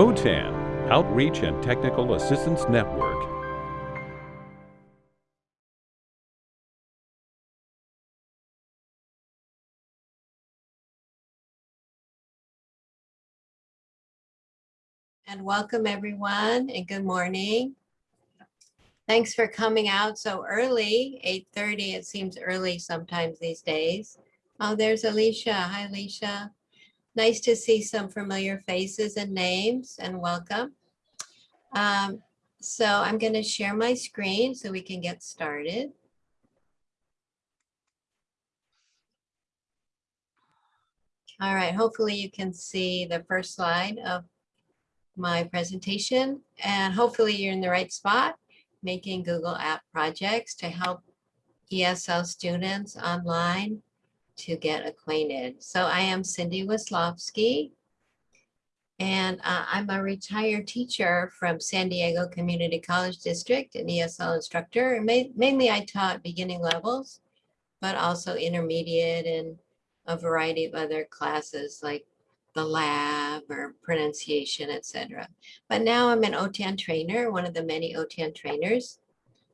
OTAN, Outreach and Technical Assistance Network. And welcome everyone and good morning. Thanks for coming out so early, 8.30. It seems early sometimes these days. Oh, there's Alicia. Hi, Alicia. Nice to see some familiar faces and names and welcome. Um, so I'm going to share my screen so we can get started. All right, hopefully you can see the first slide of my presentation and hopefully you're in the right spot making Google app projects to help ESL students online to get acquainted. So I am Cindy Wislowski, and uh, I'm a retired teacher from San Diego Community College District, an ESL instructor. Ma mainly I taught beginning levels, but also intermediate and a variety of other classes like the lab or pronunciation, etc. But now I'm an OTAN trainer, one of the many OTAN trainers.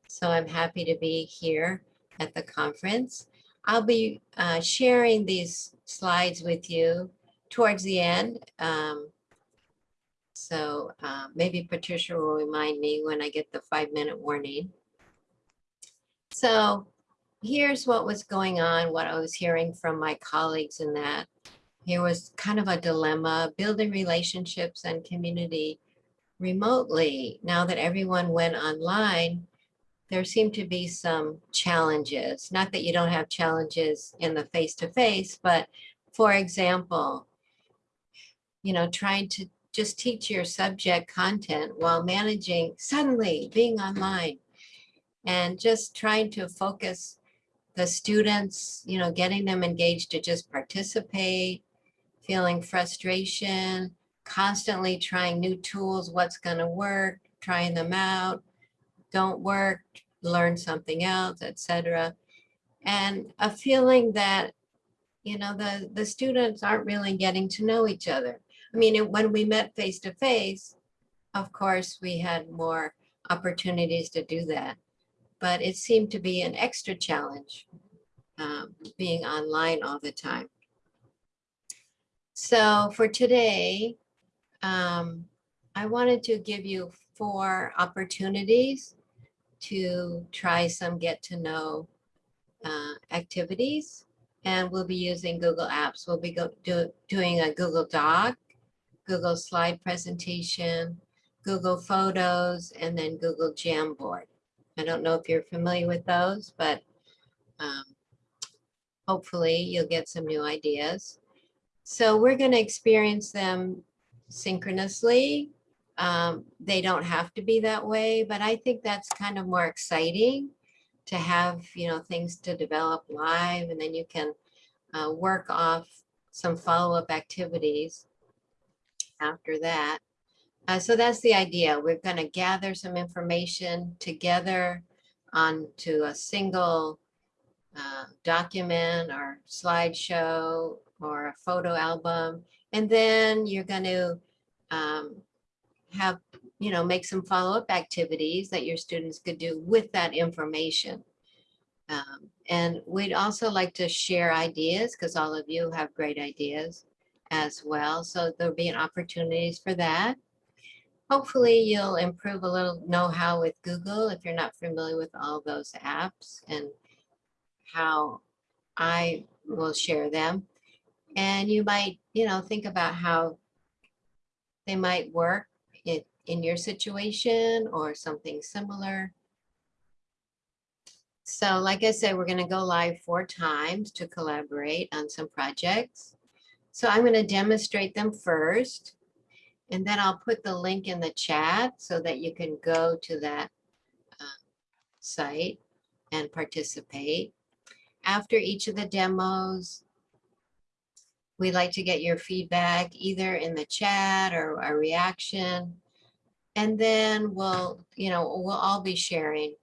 So I'm happy to be here at the conference. I'll be uh, sharing these slides with you towards the end. Um, so uh, maybe Patricia will remind me when I get the five minute warning. So here's what was going on, what I was hearing from my colleagues in that. Here was kind of a dilemma, building relationships and community remotely. Now that everyone went online, there seem to be some challenges. Not that you don't have challenges in the face-to-face, -face, but for example, you know, trying to just teach your subject content while managing suddenly being online and just trying to focus the students, you know, getting them engaged to just participate, feeling frustration, constantly trying new tools, what's going to work, trying them out, don't work, learn something else, etc. And a feeling that, you know, the, the students aren't really getting to know each other. I mean, when we met face to face, of course, we had more opportunities to do that. But it seemed to be an extra challenge um, being online all the time. So for today, um, I wanted to give you four opportunities to try some get to know uh, activities. And we'll be using Google Apps. We'll be go, do, doing a Google Doc, Google slide presentation, Google Photos, and then Google Jamboard. I don't know if you're familiar with those, but um, hopefully you'll get some new ideas. So we're going to experience them synchronously um, they don't have to be that way, but I think that's kind of more exciting to have, you know, things to develop live and then you can uh, work off some follow-up activities after that. Uh, so that's the idea. We're going to gather some information together onto a single uh, document or slideshow or a photo album. And then you're going to um, have, you know, make some follow-up activities that your students could do with that information. Um, and we'd also like to share ideas because all of you have great ideas as well. So there'll be an opportunities for that. Hopefully you'll improve a little know-how with Google if you're not familiar with all those apps and how I will share them. And you might, you know, think about how they might work it in your situation or something similar. So like I said, we're going to go live four times to collaborate on some projects. So I'm going to demonstrate them first, and then I'll put the link in the chat so that you can go to that uh, site and participate. After each of the demos, We'd like to get your feedback either in the chat or a reaction. And then we'll, you know, we'll all be sharing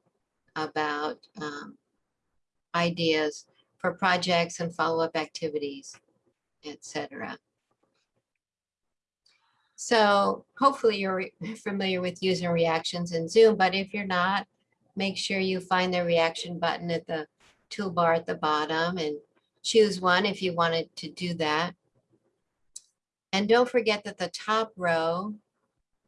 about um, ideas for projects and follow-up activities, etc. So hopefully you're familiar with using reactions in Zoom, but if you're not, make sure you find the reaction button at the toolbar at the bottom and choose one if you wanted to do that. And don't forget that the top row,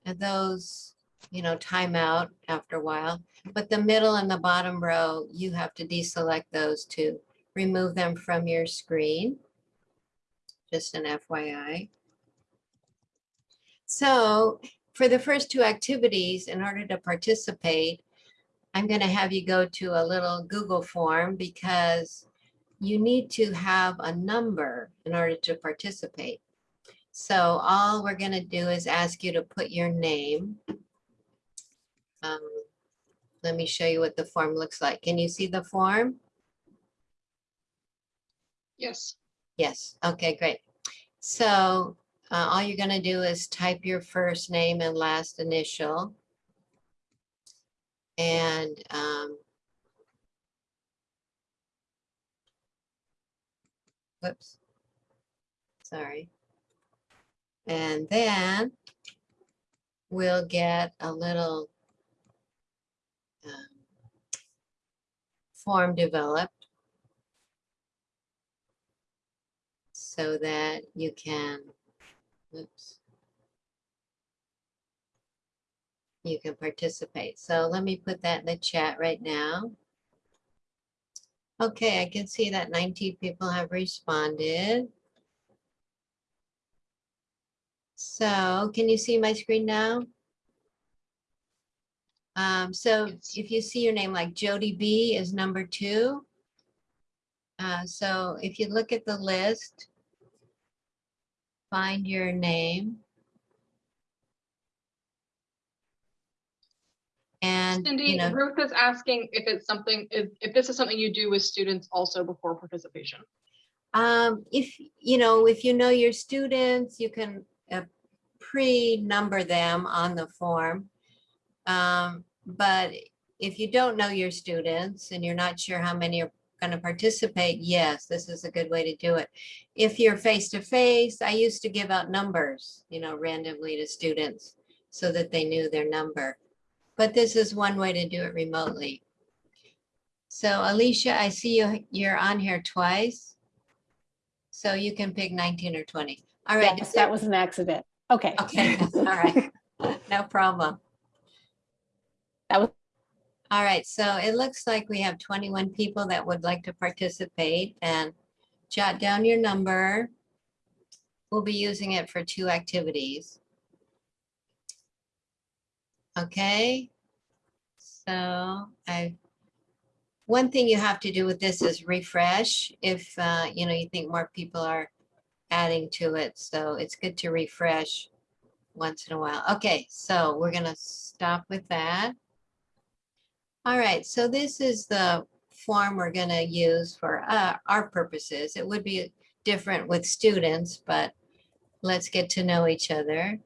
and those, you know, time out after a while, but the middle and the bottom row, you have to deselect those to remove them from your screen. Just an FYI. So for the first two activities, in order to participate, I'm going to have you go to a little Google form because you need to have a number in order to participate. So all we're going to do is ask you to put your name. Um, let me show you what the form looks like. Can you see the form? Yes. Yes, okay, great. So uh, all you're gonna do is type your first name and last initial. And um, whoops, sorry. And then we'll get a little um, form developed. so that you can, oops. You can participate. So let me put that in the chat right now. Okay, I can see that 19 people have responded. So can you see my screen now? Um, so if you see your name like Jody B is number two. Uh, so if you look at the list, find your name. And, you Cindy, know, Ruth is asking if it's something, if, if this is something you do with students also before participation. um, if, you know, if you know your students, you can uh, pre-number them on the form. Um, but if you don't know your students and you're not sure how many are going to participate, yes, this is a good way to do it. If you're face-to-face, I used to give out numbers, you know, randomly to students so that they knew their number. But this is one way to do it remotely. So Alicia, I see you, you're on here twice. So you can pick 19 or 20. All right. Yes, that was an accident. Okay. Okay, all right. No problem. That was, All right, so it looks like we have 21 people that would like to participate and jot down your number. We'll be using it for two activities. Okay, so I, one thing you have to do with this is refresh if, uh, you know, you think more people are adding to it. So it's good to refresh once in a while. Okay, so we're gonna stop with that. All right, so this is the form we're gonna use for uh, our purposes. It would be different with students, but let's get to know each other.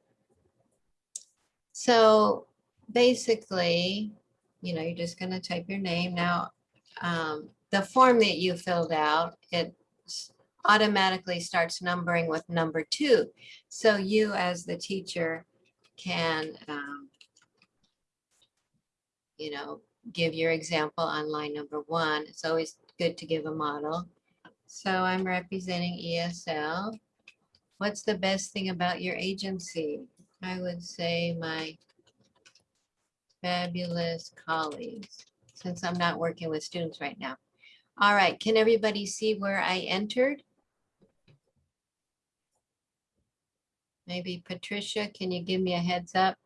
So basically, you know, you're just gonna type your name. Now, um, the form that you filled out, it automatically starts numbering with number two. So you as the teacher can, um, you know, give your example on line number one. It's always good to give a model. So I'm representing ESL. What's the best thing about your agency? I would say my fabulous colleagues, since I'm not working with students right now. All right, can everybody see where I entered? Maybe Patricia, can you give me a heads up?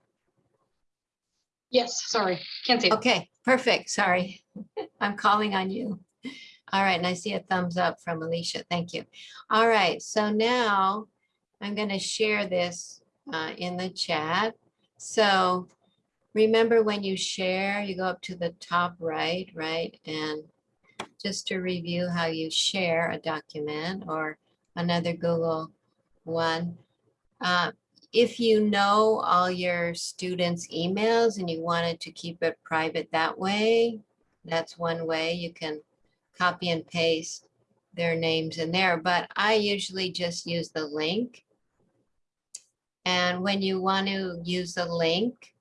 Yes, sorry, can't see. Okay, perfect. Sorry. I'm calling on you. All right, and I see a thumbs up from Alicia. Thank you. All right, so now I'm going to share this uh, in the chat. So remember when you share, you go up to the top right, right? And just to review how you share a document or another Google one. uh, if you know all your students' emails and you wanted to keep it private that way, that's one way you can copy and paste their names in there. But I usually just use the link And when you want to use the link,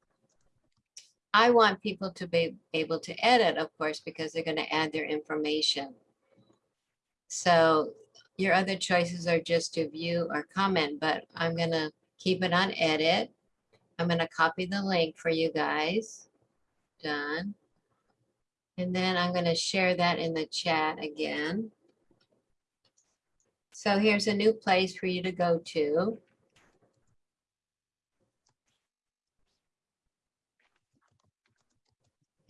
I want people to be able to edit, of course, because they're going to add their information. So your other choices are just to view or comment, but I'm going to keep it on edit. I'm going to copy the link for you guys. Done. And then I'm going to share that in the chat again. So here's a new place for you to go to.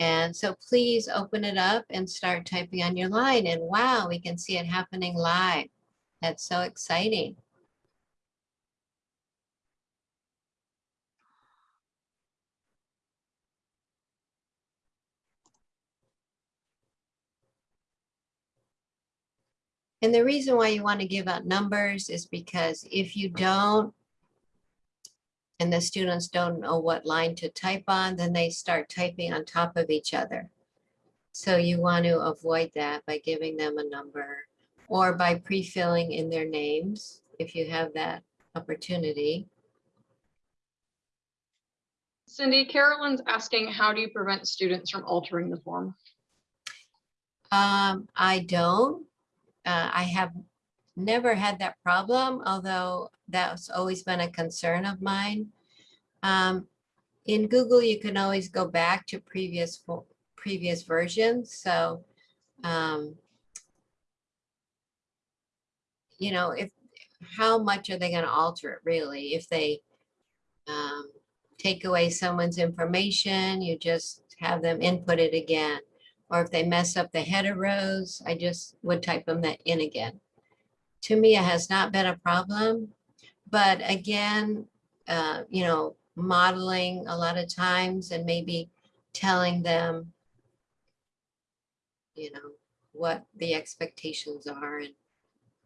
And so please open it up and start typing on your line. And wow, we can see it happening live. That's so exciting. And the reason why you want to give out numbers is because if you don't, and the students don't know what line to type on, then they start typing on top of each other. So you want to avoid that by giving them a number or by pre-filling in their names if you have that opportunity. Cindy, Carolyn's asking, how do you prevent students from altering the form? Um, I don't. Uh, I have never had that problem, although that's always been a concern of mine. Um, in Google, you can always go back to previous previous versions. So, um, you know, if how much are they going to alter it really? If they um, take away someone's information, you just have them input it again. Or if they mess up the header rows, I just would type them that in again. To me, it has not been a problem. But again, uh, you know, modeling a lot of times and maybe telling them, you know, what the expectations are and,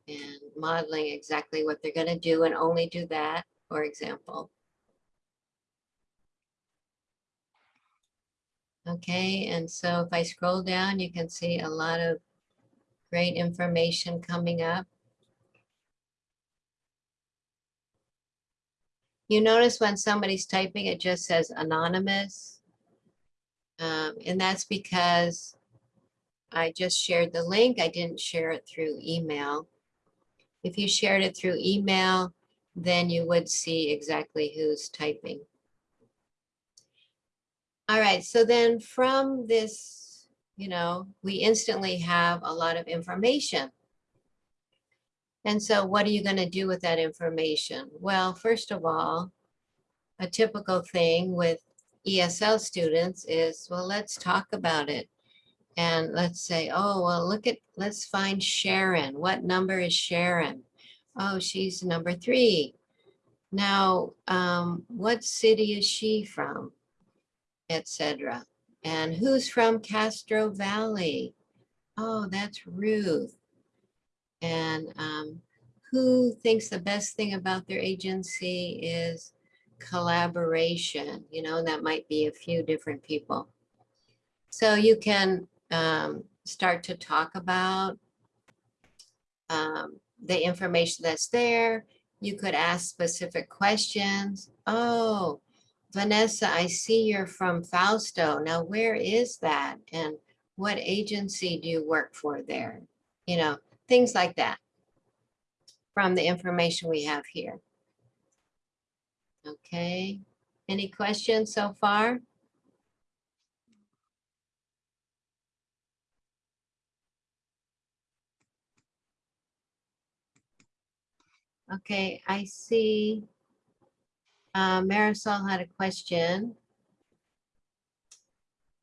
and modeling exactly what they're going to do and only do that, for example. Okay, and so if I scroll down, you can see a lot of great information coming up. You notice when somebody's typing, it just says anonymous. Um, and that's because I just shared the link. I didn't share it through email. If you shared it through email, then you would see exactly who's typing. All right, so then from this, you know, we instantly have a lot of information. And so what are you going to do with that information? Well, first of all, a typical thing with ESL students is, well, let's talk about it. And let's say, oh, well, look at, let's find Sharon. What number is Sharon? Oh, she's number three. Now, um, what city is she from? Etc. And who's from Castro Valley? Oh, that's Ruth. And um, who thinks the best thing about their agency is collaboration? You know, that might be a few different people. So you can um, start to talk about um, the information that's there. You could ask specific questions. Oh, Vanessa, I see you're from Fausto. Now, where is that? And what agency do you work for there? You know, things like that from the information we have here. Okay, any questions so far? Okay, I see uh, Marisol had a question.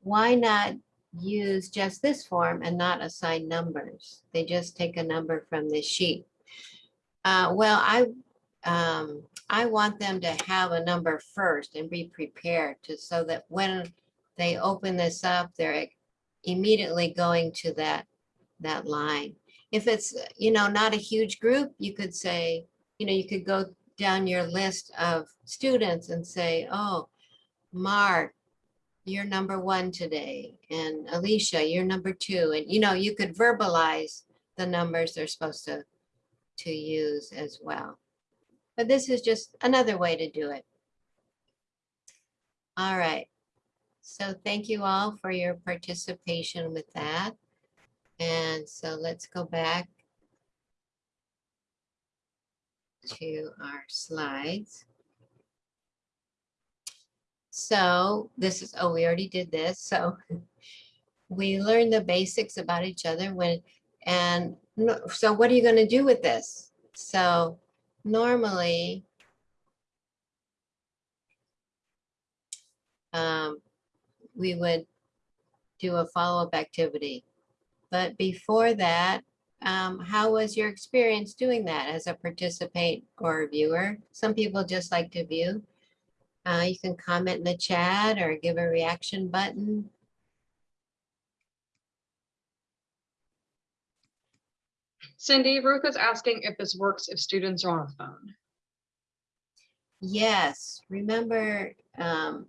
Why not use just this form and not assign numbers? They just take a number from this sheet. Uh, well, I um, I want them to have a number first and be prepared to so that when they open this up, they're immediately going to that that line. If it's you know not a huge group, you could say you know you could go down your list of students and say, oh, Mark, you're number one today, and Alicia, you're number two. And you know, you could verbalize the numbers they're supposed to, to use as well. but this is just another way to do it. All right. So thank you all for your participation with that. And so let's go back to our slides. So this is, oh, we already did this. So we learned the basics about each other when, and so what are you going to do with this? So normally, um, we would do a follow-up activity. But before that, um, how was your experience doing that as a participant or a viewer? Some people just like to view. Uh, you can comment in the chat or give a reaction button. Cindy, Ruth is asking if this works if students are on a phone. Yes, remember, um,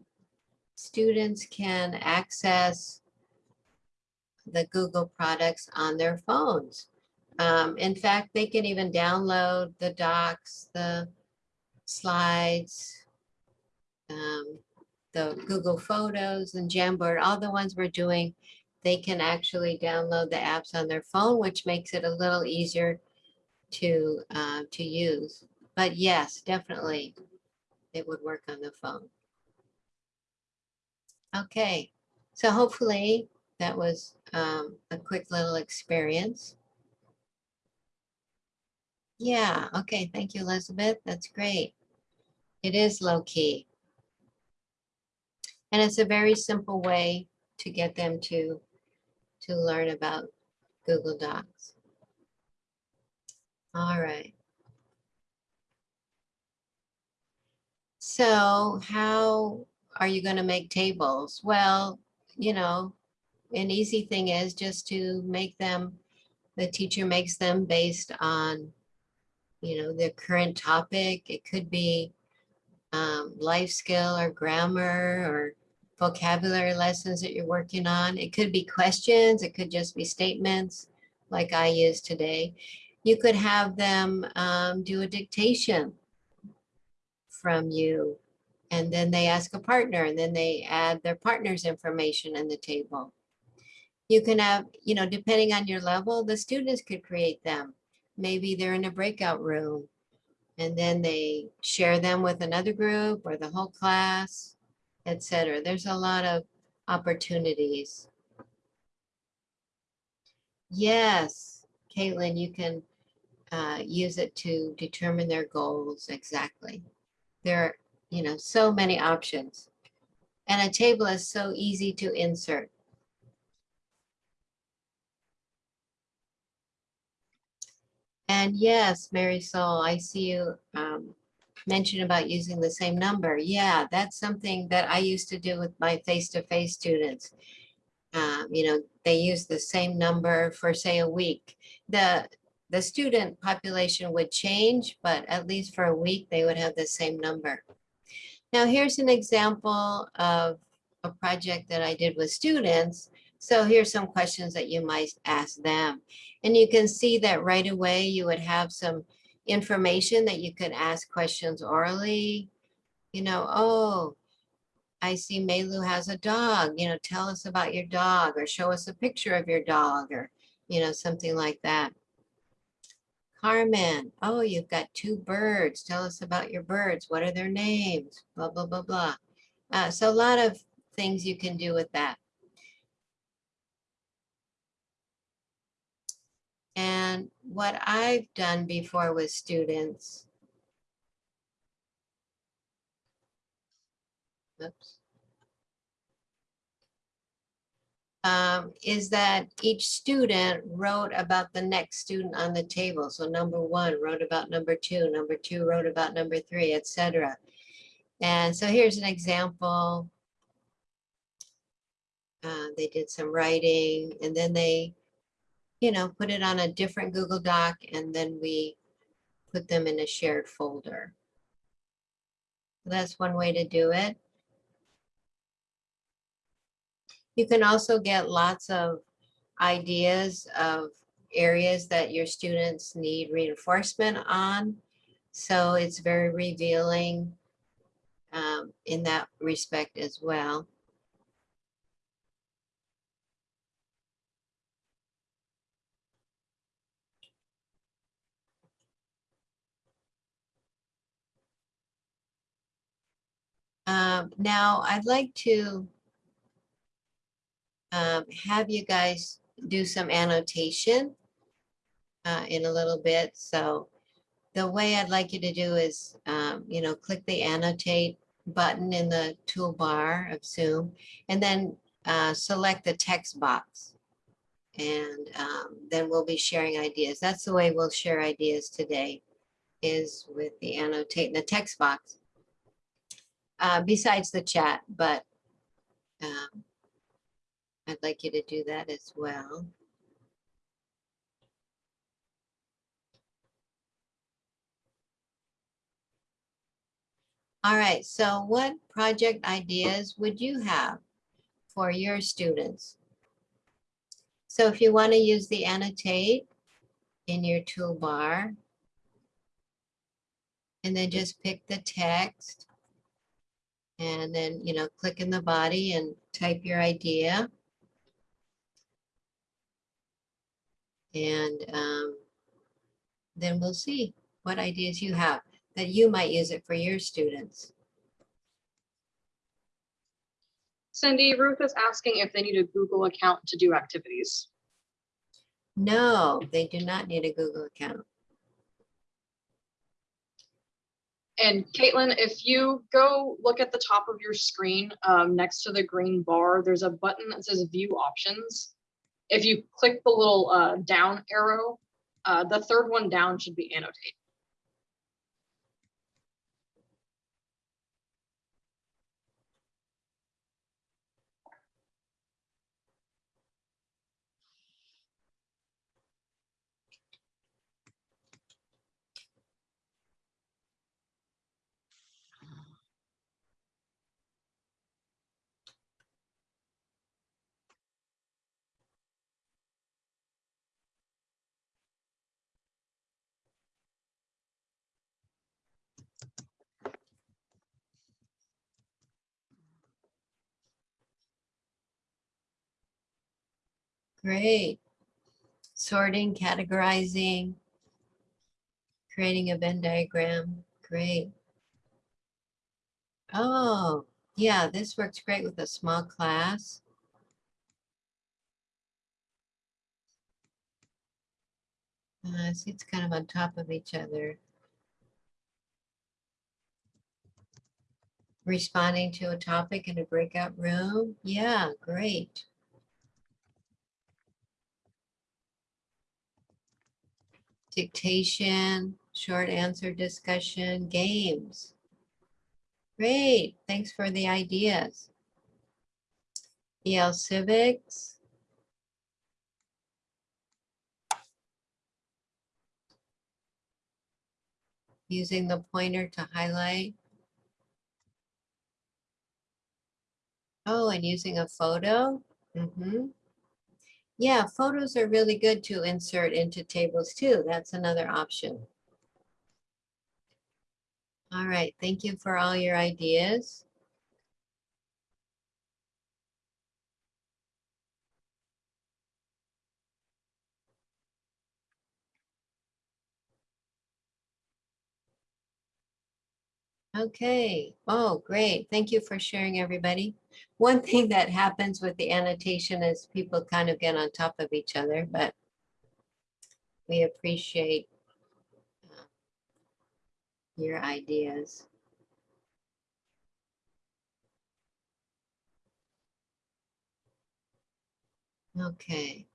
students can access the Google products on their phones. Um, in fact, they can even download the docs, the slides, um, the Google Photos and Jamboard, all the ones we're doing, they can actually download the apps on their phone, which makes it a little easier to, uh, to use. But yes, definitely, it would work on the phone. Okay, so hopefully that was um, a quick little experience. Yeah, okay, thank you, Elizabeth. That's great. It is low key. And it's a very simple way to get them to, to learn about Google Docs. All right. So how are you going to make tables? Well, you know, an easy thing is just to make them, the teacher makes them based on, you know, the current topic. It could be um, life skill or grammar or vocabulary lessons that you're working on. It could be questions. It could just be statements like I used today. You could have them um, do a dictation from you and then they ask a partner and then they add their partner's information in the table. You can have, you know, depending on your level, the students could create them. Maybe they're in a breakout room and then they share them with another group or the whole class, etc. There's a lot of opportunities. Yes, Caitlin, you can uh, use it to determine their goals exactly. There are, you know, so many options. And a table is so easy to insert. And yes, Marisol, I see you um, mention about using the same number. Yeah, that's something that I used to do with my face-to-face students. Um, you know, they use the same number for say a week. The the student population would change, but at least for a week, they would have the same number. Now, here's an example of a project that I did with students. So here's some questions that you might ask them. And you can see that right away you would have some information that you could ask questions orally. You know, oh, I see Melu has a dog, you know, tell us about your dog or show us a picture of your dog or, you know, something like that. Carmen, oh, you've got two birds. Tell us about your birds. What are their names? Blah, blah, blah, blah. Uh, so a lot of things you can do with that. And what I've done before with students. Oops. um, is that each student wrote about the next student on the table. So number one wrote about number two, number two wrote about number three, etc. And so here's an example. Uh, they did some writing and then they, you know, put it on a different Google Doc and then we put them in a shared folder. That's one way to do it. You can also get lots of ideas of areas that your students need reinforcement on. So it's very revealing um, in that respect as well. Um, now, I'd like to um, have you guys do some annotation uh, in a little bit. So the way I'd like you to do is, um, you know, click the annotate button in the toolbar of Zoom and then uh, select the text box. And um, then we'll be sharing ideas. That's the way we'll share ideas today is with the annotate in the text box. Uh, besides the chat, but um, I'd like you to do that as well. All right, so what project ideas would you have for your students? So if you want to use the annotate in your toolbar, and then just pick the text, and then, you know, click in the body and type your idea. And um, then we'll see what ideas you have that you might use it for your students. Cindy, Ruth is asking if they need a Google account to do activities. No, they do not need a Google account. And Caitlin, if you go look at the top of your screen, um, next to the green bar, there's a button that says view options. If you click the little uh, down arrow, uh, the third one down should be annotate. Great. Sorting, categorizing, creating a Venn diagram. Great. Oh, yeah, this works great with a small class. Uh, see, it's kind of on top of each other. Responding to a topic in a breakout room. Yeah, great. Dictation, short answer discussion, games. Great, thanks for the ideas. EL Civics. Using the pointer to highlight. Oh, and using a photo. Mm-hmm. Yeah, photos are really good to insert into tables too. That's another option. All right, thank you for all your ideas. Okay, oh, great. Thank you for sharing, everybody. One thing that happens with the annotation is people kind of get on top of each other, but we appreciate uh, your ideas. Okay.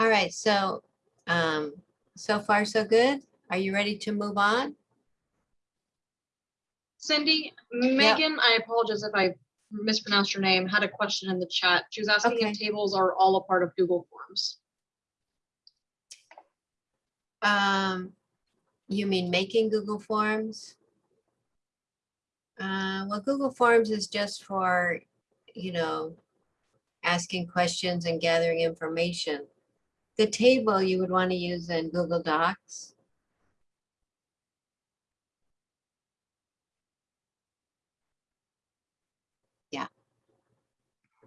All right, so um, so far so good. Are you ready to move on? Cindy, Megan, I apologize if I mispronounced your name, had a question in the chat. She was asking Okay. if tables are all a part of Google Forms. Um, you mean making Google Forms? Uh, well, Google Forms is just for, you know, asking questions and gathering information. The table you would want to use in Google Docs.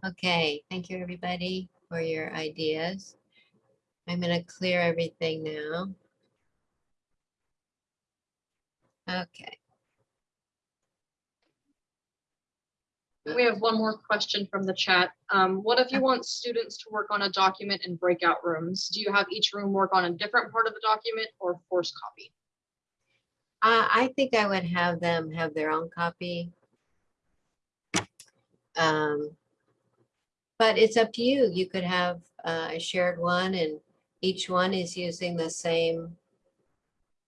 Okay, thank you, everybody, for your ideas. I'm gonna clear everything now. Okay, We have one more question from the chat. Um, what if you want students to work on a document in breakout rooms? Do you have each room work on a different part of the document or force copy? uh, I think I would have them have their own copy. Um, But it's up to you. You could have uh, a shared one and each one is using the same,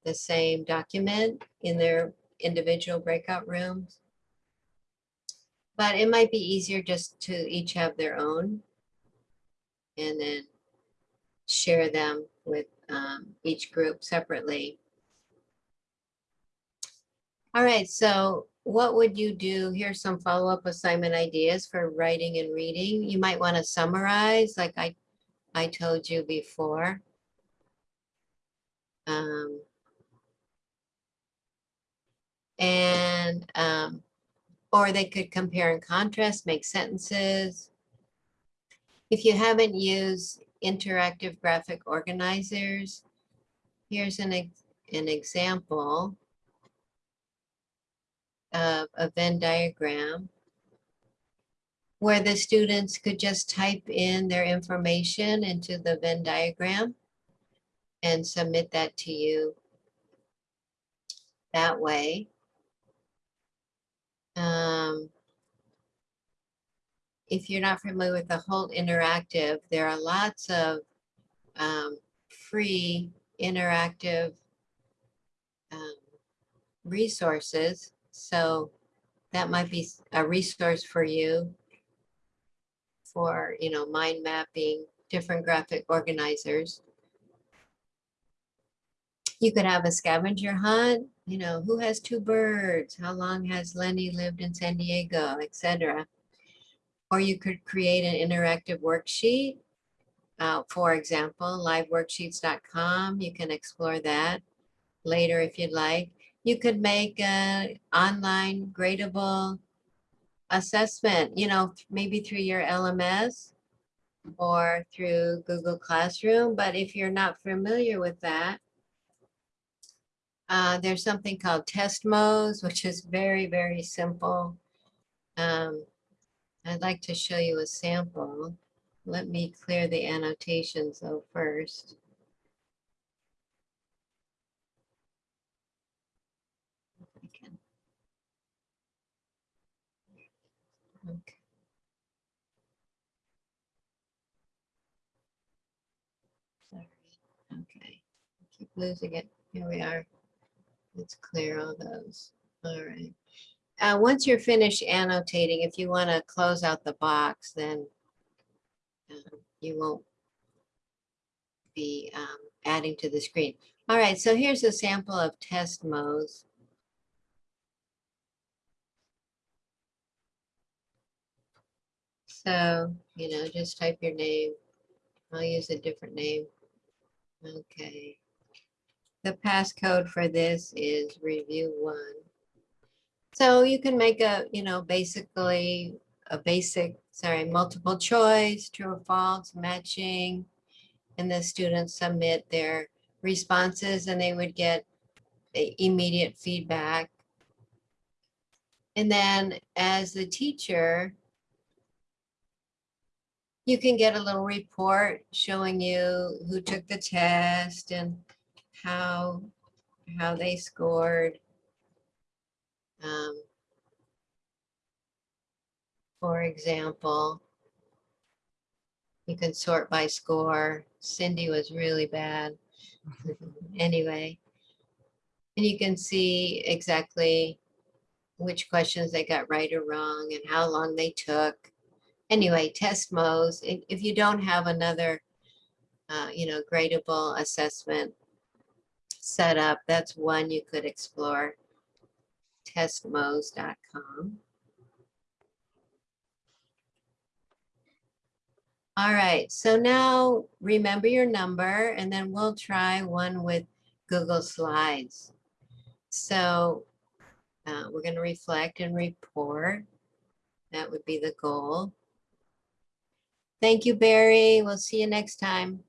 the same document in their individual breakout rooms. But it might be easier just to each have their own and then share them with um, each group separately. All right, so what would you do? Here's some follow-up assignment ideas for writing and reading. You might want to summarize like I, I told you before. Um, and, um, or they could compare and contrast, make sentences. If you haven't used interactive graphic organizers, here's an, an example of a Venn diagram where the students could just type in their information into the Venn diagram and submit that to you that way. Um, if you're not familiar with the whole interactive, there are lots of um, free interactive um, resources. So that might be a resource for you for, you know, mind mapping, different graphic organizers. You could have a scavenger hunt, you know, who has two birds? How long has Lenny lived in San Diego, etc. Or you could create an interactive worksheet. Uh, for example, liveworksheets.com. You can explore that later if you'd like. You could make an online gradable assessment, you know, maybe through your LMS or through Google Classroom. But if you're not familiar with that, uh, there's something called Testmoz, which is very, very simple. Um, I'd like to show you a sample. Let me clear the annotations though first. If I can. Okay. Sorry, okay. Keep losing it. Here we are. Let's clear all those. All right. Uh, once you're finished annotating, if you want to close out the box, then um, you won't be um, adding to the screen. All right, so here's a sample of Testmoz. So, you know, just type your name. I'll use a different name. Okay. The passcode for this is review one. So you can make a, you know, basically a basic, sorry, multiple choice, true or false, matching. And the students submit their responses and they would get immediate feedback. And then as the teacher, you can get a little report showing you who took the test and how, how they scored. Um, For example, you can sort by score. Cindy was really bad. Anyway. And you can see exactly which questions they got right or wrong and how long they took. Anyway, Testmoz, if, you don't have another, uh, you know, gradable assessment set up, that's one you could explore. Testmoz.com. All right, so now remember your number and then we'll try one with Google Slides. So uh, we're going to reflect and report. That would be the goal. Thank you, Barry. We'll see you next time.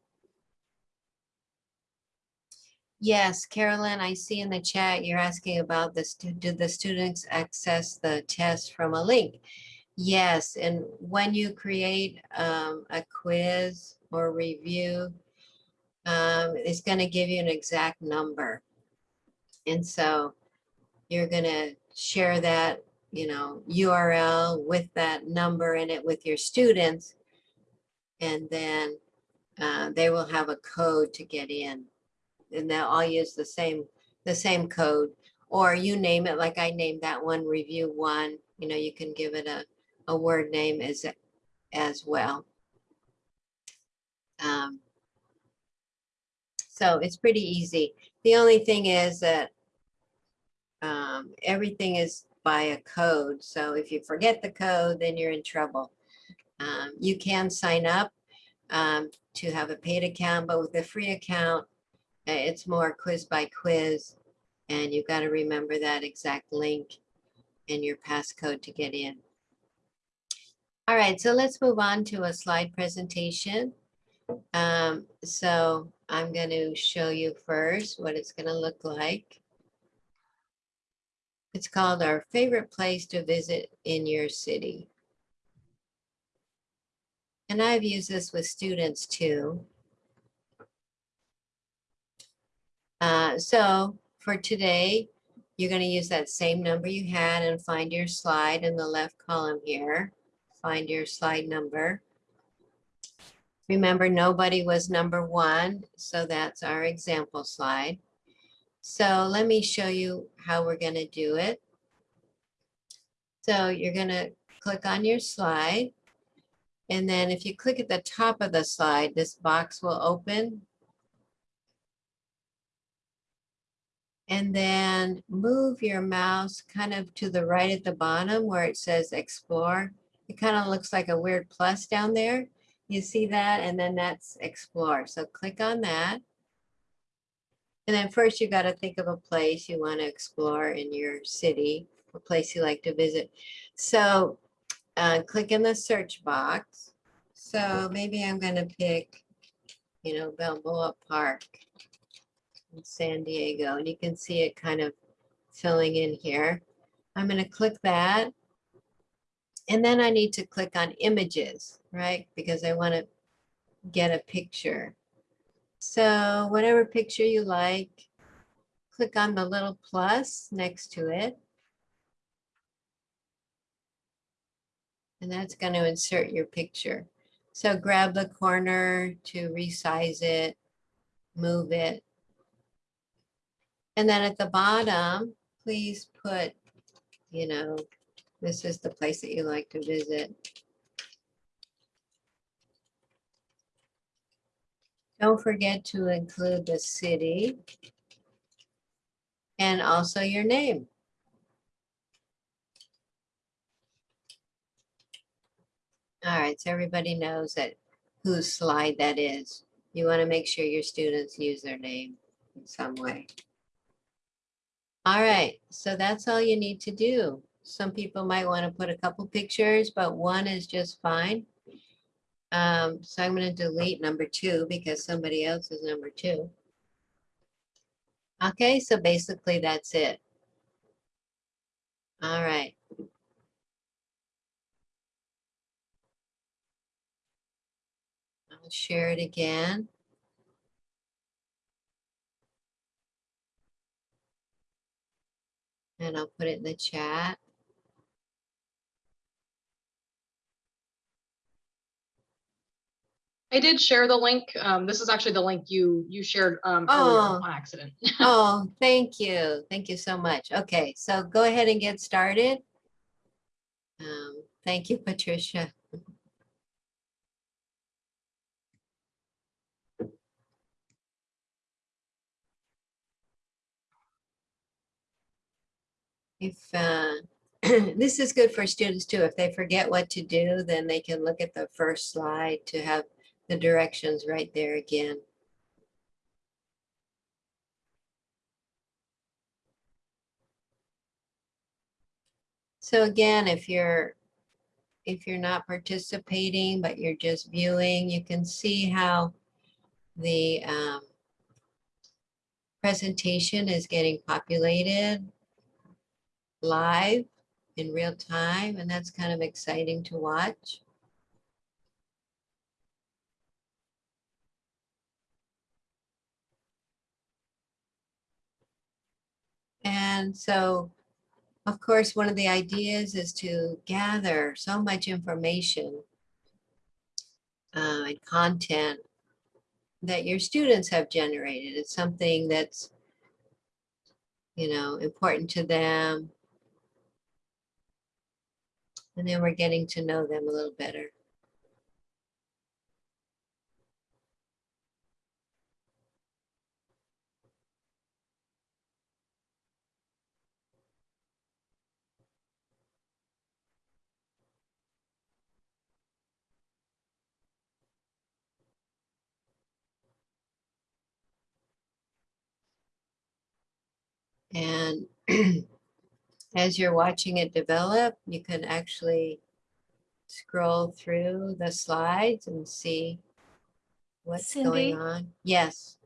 Yes, Carolyn, I see in the chat, you're asking about this, do the students access the test from a link? Yes, and when you create um, a quiz or review, um, it's gonna give you an exact number. And so you're gonna share that, you know, URL with that number in it with your students. And then uh, they will have a code to get in. And they'll all use the same, the same code. Or you name it, like I named that one review one, you know, you can give it a, a word name as, as well. Um, so it's pretty easy. The only thing is that um, everything is by a code. So if you forget the code, then you're in trouble. Um, you can sign up um, to have a paid account, but with a free account, uh, it's more quiz by quiz. And you've got to remember that exact link and your passcode to get in. All right, so let's move on to a slide presentation. Um, so I'm going to show you first what it's going to look like. It's called our favorite place to visit in your city. And I've used this with students too. Uh, so for today, you're going to use that same number you had and find your slide in the left column here. Find your slide number. Remember, nobody was number one, so that's our example slide. So let me show you how we're going to do it. So you're going to click on your slide. And then if you click at the top of the slide, this box will open. And then move your mouse kind of to the right at the bottom where it says explore. It kind of looks like a weird plus down there. You see that? And then that's explore. So click on that. And then first you got to think of a place you want to explore in your city, a place you like to visit. So uh, click in the search box. So maybe I'm going to pick, you know, Balboa Park in San Diego. And you can see it kind of filling in here. I'm going to click that. And then I need to click on images, right? Because I want to get a picture. So whatever picture you like, click on the little plus next to it. And that's going to insert your picture. So grab the corner to resize it, move it. And then at the bottom, please put, you know, this is the place that you like to visit. Don't forget to include the city and also your name. All right, so everybody knows that whose slide that is. You want to make sure your students use their name in some way. All right, so that's all you need to do. Some people might want to put a couple pictures, but one is just fine. Um, so I'm going to delete number two because somebody else is number two. Okay, so basically that's it. All right. I'll share it again. And I'll put it in the chat. I did share the link. Um, this is actually the link you you shared um, Oh. on accident. Oh, thank you. Thank you so much. Okay, so go ahead and get started. Um, thank you, Patricia. If, uh, this is good for students too. If they forget what to do, then they can look at the first slide to have the directions right there again. So again, if you're if you're not participating, but you're just viewing, you can see how the um, presentation is getting populated live in real time, and that's kind of exciting to watch. And so, of course, one of the ideas is to gather so much information uh, and content that your students have generated. It's something that's, you know, important to them. And then we're getting to know them a little better. And as you're watching it develop, you can actually scroll through the slides and see what's Cindy? going on. Yes.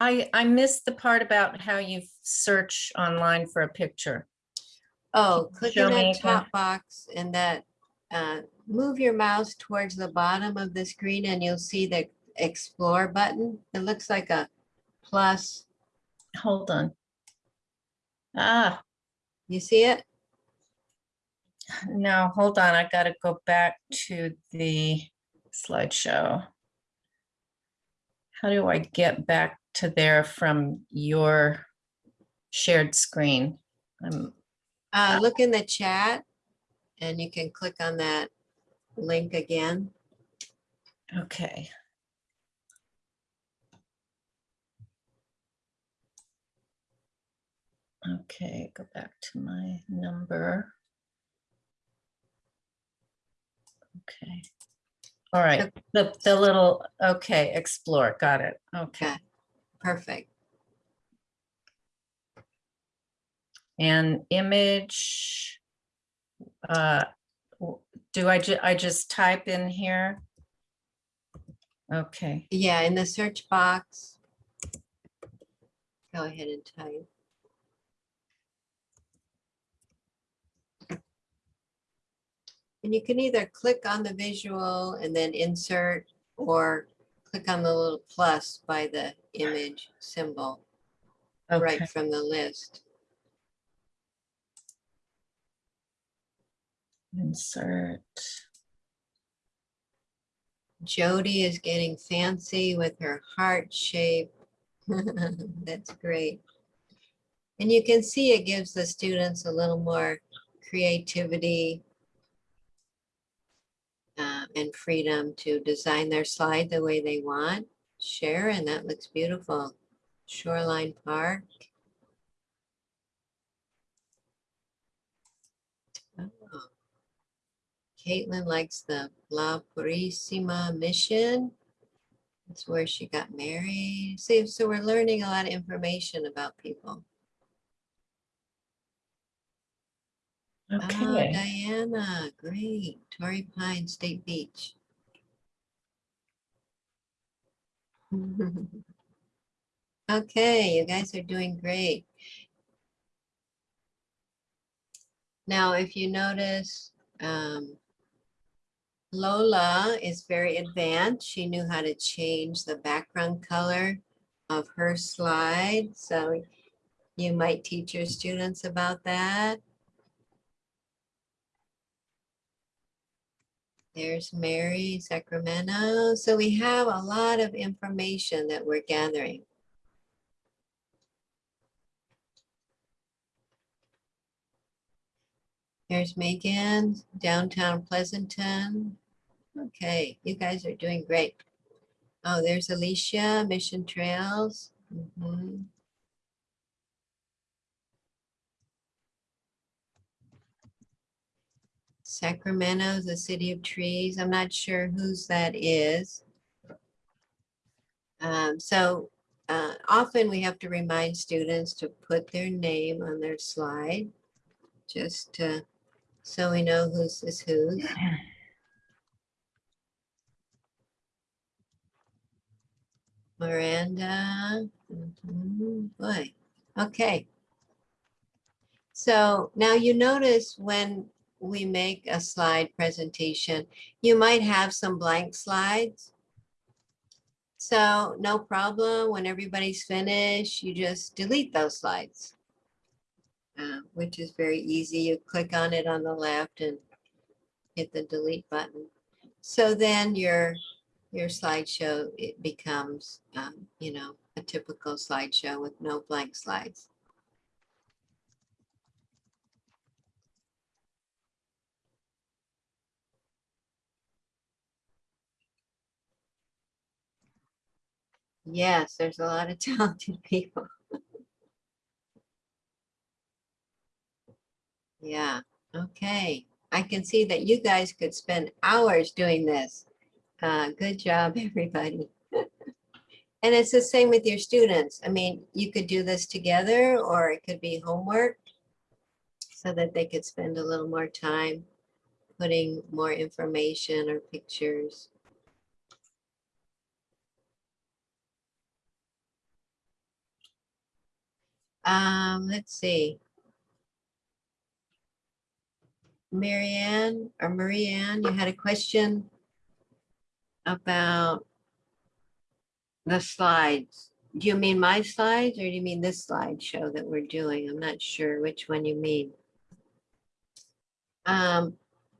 I, I missed the part about how you search online for a picture. Oh, click show me that top box and that, uh, move your mouse towards the bottom of the screen and you'll see the explore button. It looks like a plus. Hold on. Ah, You see it? no, hold on. I gotta go back to the slideshow. How do I get back to there from your shared screen? I'm, Uh, look in the chat and you can click on that link again. okay. Okay, go back to my number. Okay. All right, the, the little, okay, explore, got it, okay. Okay, perfect. And image. uh, Do I ju, I just type in here? Okay, Yeah, in the search box. Go ahead and type. And you can either click on the visual and then insert or click on the little plus by the image symbol okay, right from the list. insert. Jody is getting fancy with her heart shape. That's great. And you can see it gives the students a little more creativity and freedom to design their slide the way they want. Sharon, that looks beautiful. Shoreline Park. Oh. Caitlin likes the La Purísima Mission. That's where she got married. See, so we're learning a lot of information about people. Oh, Diana, great. Torrey Pine State Beach. Okay, you guys are doing great. Now, if you notice, um, Lola is very advanced. She knew how to change the background color of her slide. So you might teach your students about that. There's Mary, Sacramento. So we have a lot of information that we're gathering. There's Megan, downtown Pleasanton. Okay, you guys are doing great. Oh, there's Alicia, Mission Trails. Mhm. Sacramento, the city of trees. I'm not sure whose that is. Um, so uh, often we have to remind students to put their name on their slide, just to, so we know whose is whose. Miranda, mm -hmm. boy, okay. So now you notice when we make a slide presentation, you might have some blank slides. So no problem, when everybody's finished, you just delete those slides. uh, Which is very easy. You click on it on the left and hit the delete button. So then your, your slideshow, it becomes, um, you know, a typical slideshow with no blank slides. Yes, there's a lot of talented people. Yeah, okay. I can see that you guys could spend hours doing this. Uh, good job, everybody. And it's the same with your students. I mean, you could do this together or it could be homework so that they could spend a little more time putting more information or pictures. Um, let's see. Marianne or Marianne, you had a question about the slides. Do you mean my slides or do you mean this slideshow that we're doing? I'm not sure which one you mean. Um,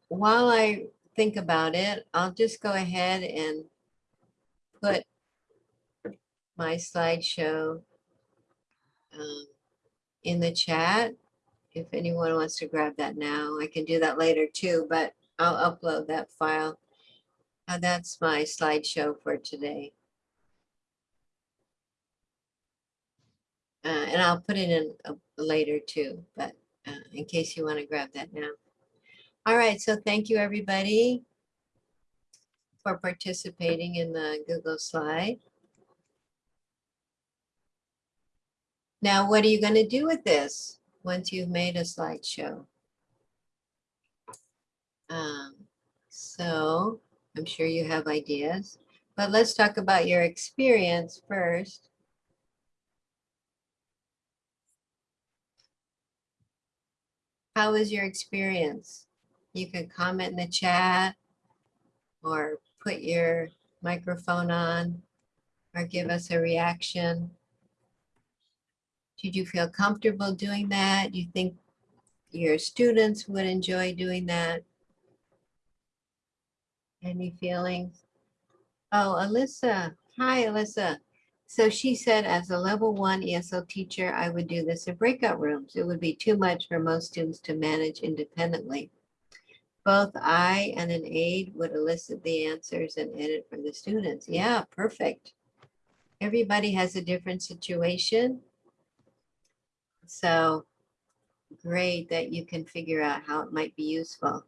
while I think about it, I'll just go ahead and put my slideshow um, in the chat. If anyone wants to grab that now, I can do that later too, but I'll upload that file. Uh, that's my slideshow for today. Uh, and I'll put it in later too, but uh, in case you want to grab that now. All right, so thank you, everybody, for participating in the Google slide. Now, what are you going to do with this once you've made a slideshow? Um, so I'm sure you have ideas, but let's talk about your experience first. How was your experience? You can comment in the chat or put your microphone on or give us a reaction. Did you feel comfortable doing that? Do you think your students would enjoy doing that? Any feelings? Oh, Alyssa. Hi, Alyssa. So she said, as a level one ESL teacher, I would do this in breakout rooms. It would be too much for most students to manage independently. Both I and an aide would elicit the answers and edit for the students. Yeah, perfect. Everybody has a different situation. So great that you can figure out how it might be useful.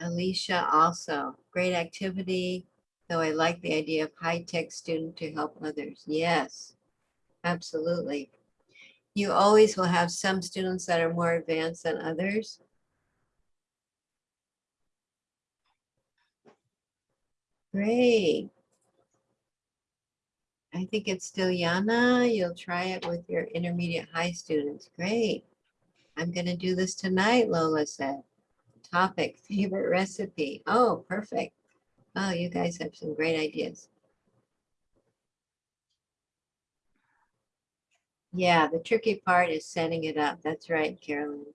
Alicia also, great activity, though I like the idea of high-tech student to help others. Yes, absolutely. You always will have some students that are more advanced than others. Great. I think it's still Yana. You'll try it with your intermediate high students. Great. I'm going to do this tonight, Lola said. Topic, favorite recipe. Oh, perfect. Oh, you guys have some great ideas. Yeah, the tricky part is setting it up. That's right, Carolyn.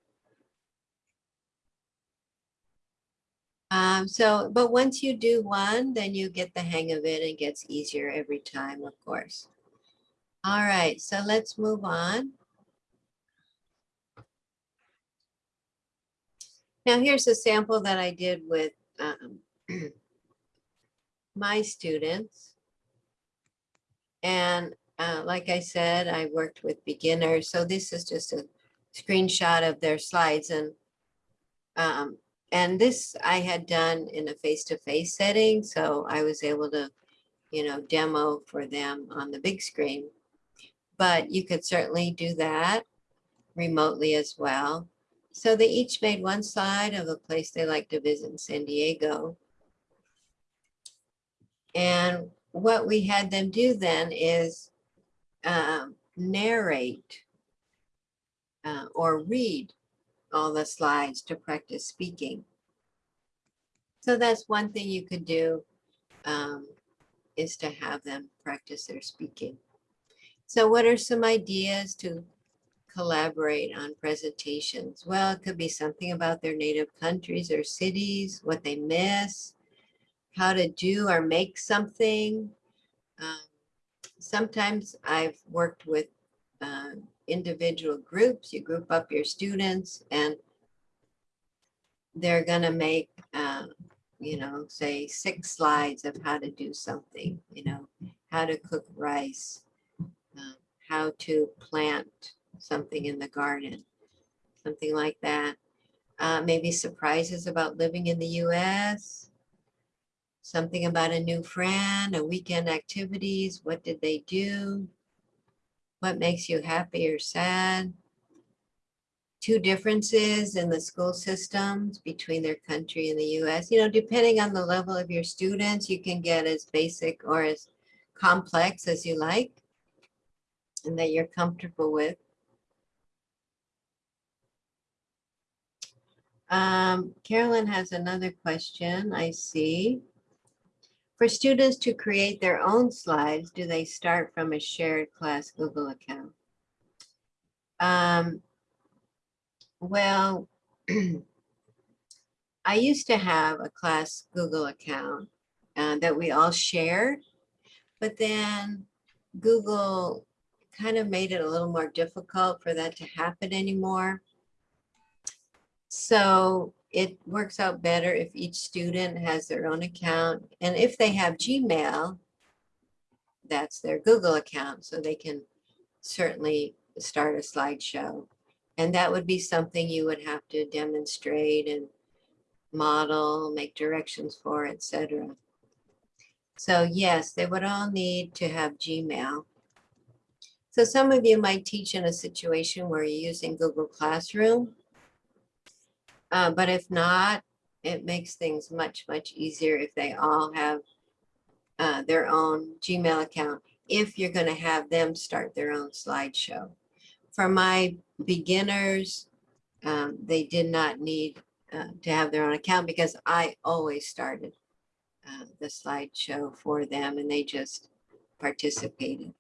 Um, so, but once you do one, then you get the hang of it. It gets easier every time, of course. All right, so let's move on. Now here's a sample that I did with um, my students. And uh, like I said, I worked with beginners. So this is just a screenshot of their slides and um, and this I had done in a face-to-face setting, so I was able to, you know, demo for them on the big screen. But you could certainly do that remotely as well. So they each made one slide of a place they like to visit in San Diego. And what we had them do then is um, narrate uh, or read all the slides to practice speaking. So that's one thing you could do um, is to have them practice their speaking. So what are some ideas to collaborate on presentations? Well, it could be something about their native countries or cities, what they miss, how to do or make something. Um, Sometimes I've worked with uh, individual groups. You group up your students and they're gonna make, uh, you know, say six slides of how to do something, you know, how to cook rice, um, how to plant something in the garden, something like that. Uh, maybe surprises about living in the US, something about a new friend, a weekend activities, what did they do? What makes you happy or sad? Two differences in the school systems between their country and the US. You know, depending on the level of your students, you can get as basic or as complex as you like and that you're comfortable with. Um, Carolyn has another question, I see. For students to create their own slides, do they start from a shared class Google account? Um, well, I used to have a class Google account uh, that we all shared, but then Google kind of made it a little more difficult for that to happen anymore. So it works out better if each student has their own account. And if they have Gmail, that's their Google account, so they can certainly start a slideshow. And that would be something you would have to demonstrate and model, make directions for, etc. So yes, they would all need to have Gmail. So some of you might teach in a situation where you're using Google Classroom. Uh, but if not, it makes things much, much easier if they all have uh, their own Gmail account, if you're gonna have them start their own slideshow. For my beginners, um, they did not need uh, to have their own account because I always started uh, the slideshow for them and they just participated.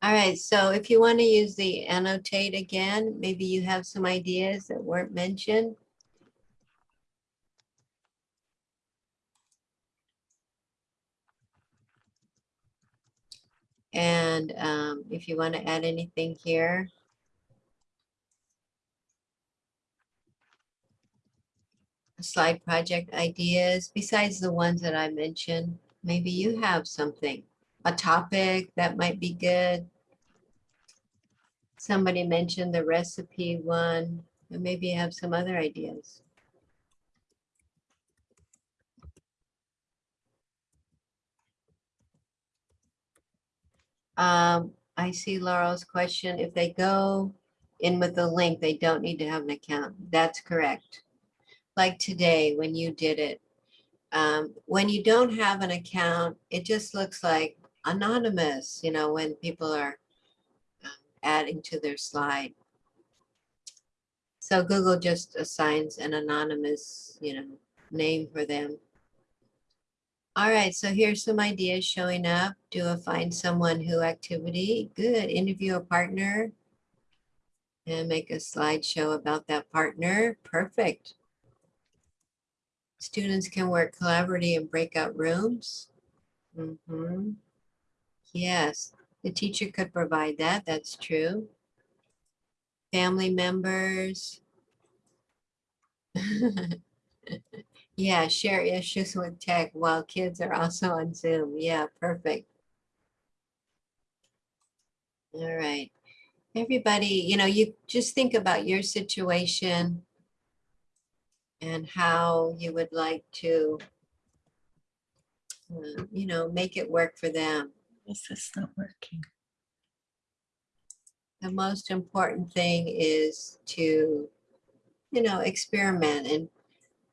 All right, so if you want to use the annotate again, maybe you have some ideas that weren't mentioned. And um, if you want to add anything here. Slide project ideas, besides the ones that I mentioned, maybe you have something, a topic that might be good. Somebody mentioned the recipe one, and maybe you have some other ideas. Um, I see Laurel's question. If they go in with the link, they don't need to have an account. That's correct. Like today, when you did it. Um, when you don't have an account, it just looks like anonymous, you know, when people are um, adding to their slide. So Google just assigns an anonymous, you know, name for them. All right, so here's some ideas showing up. Do a find someone who activity. Good. Interview a partner and make a slideshow about that partner. Perfect. Students can work collaboratively in breakout rooms. Mhm. Yes, the teacher could provide that. That's true. Family members. Yeah, share issues with tech while kids are also on Zoom. Yeah, perfect. All right. Everybody, you know, you just think about your situation and how you would like to, uh, you know, make it work for them. This is not working. the most important thing is to, you know, experiment and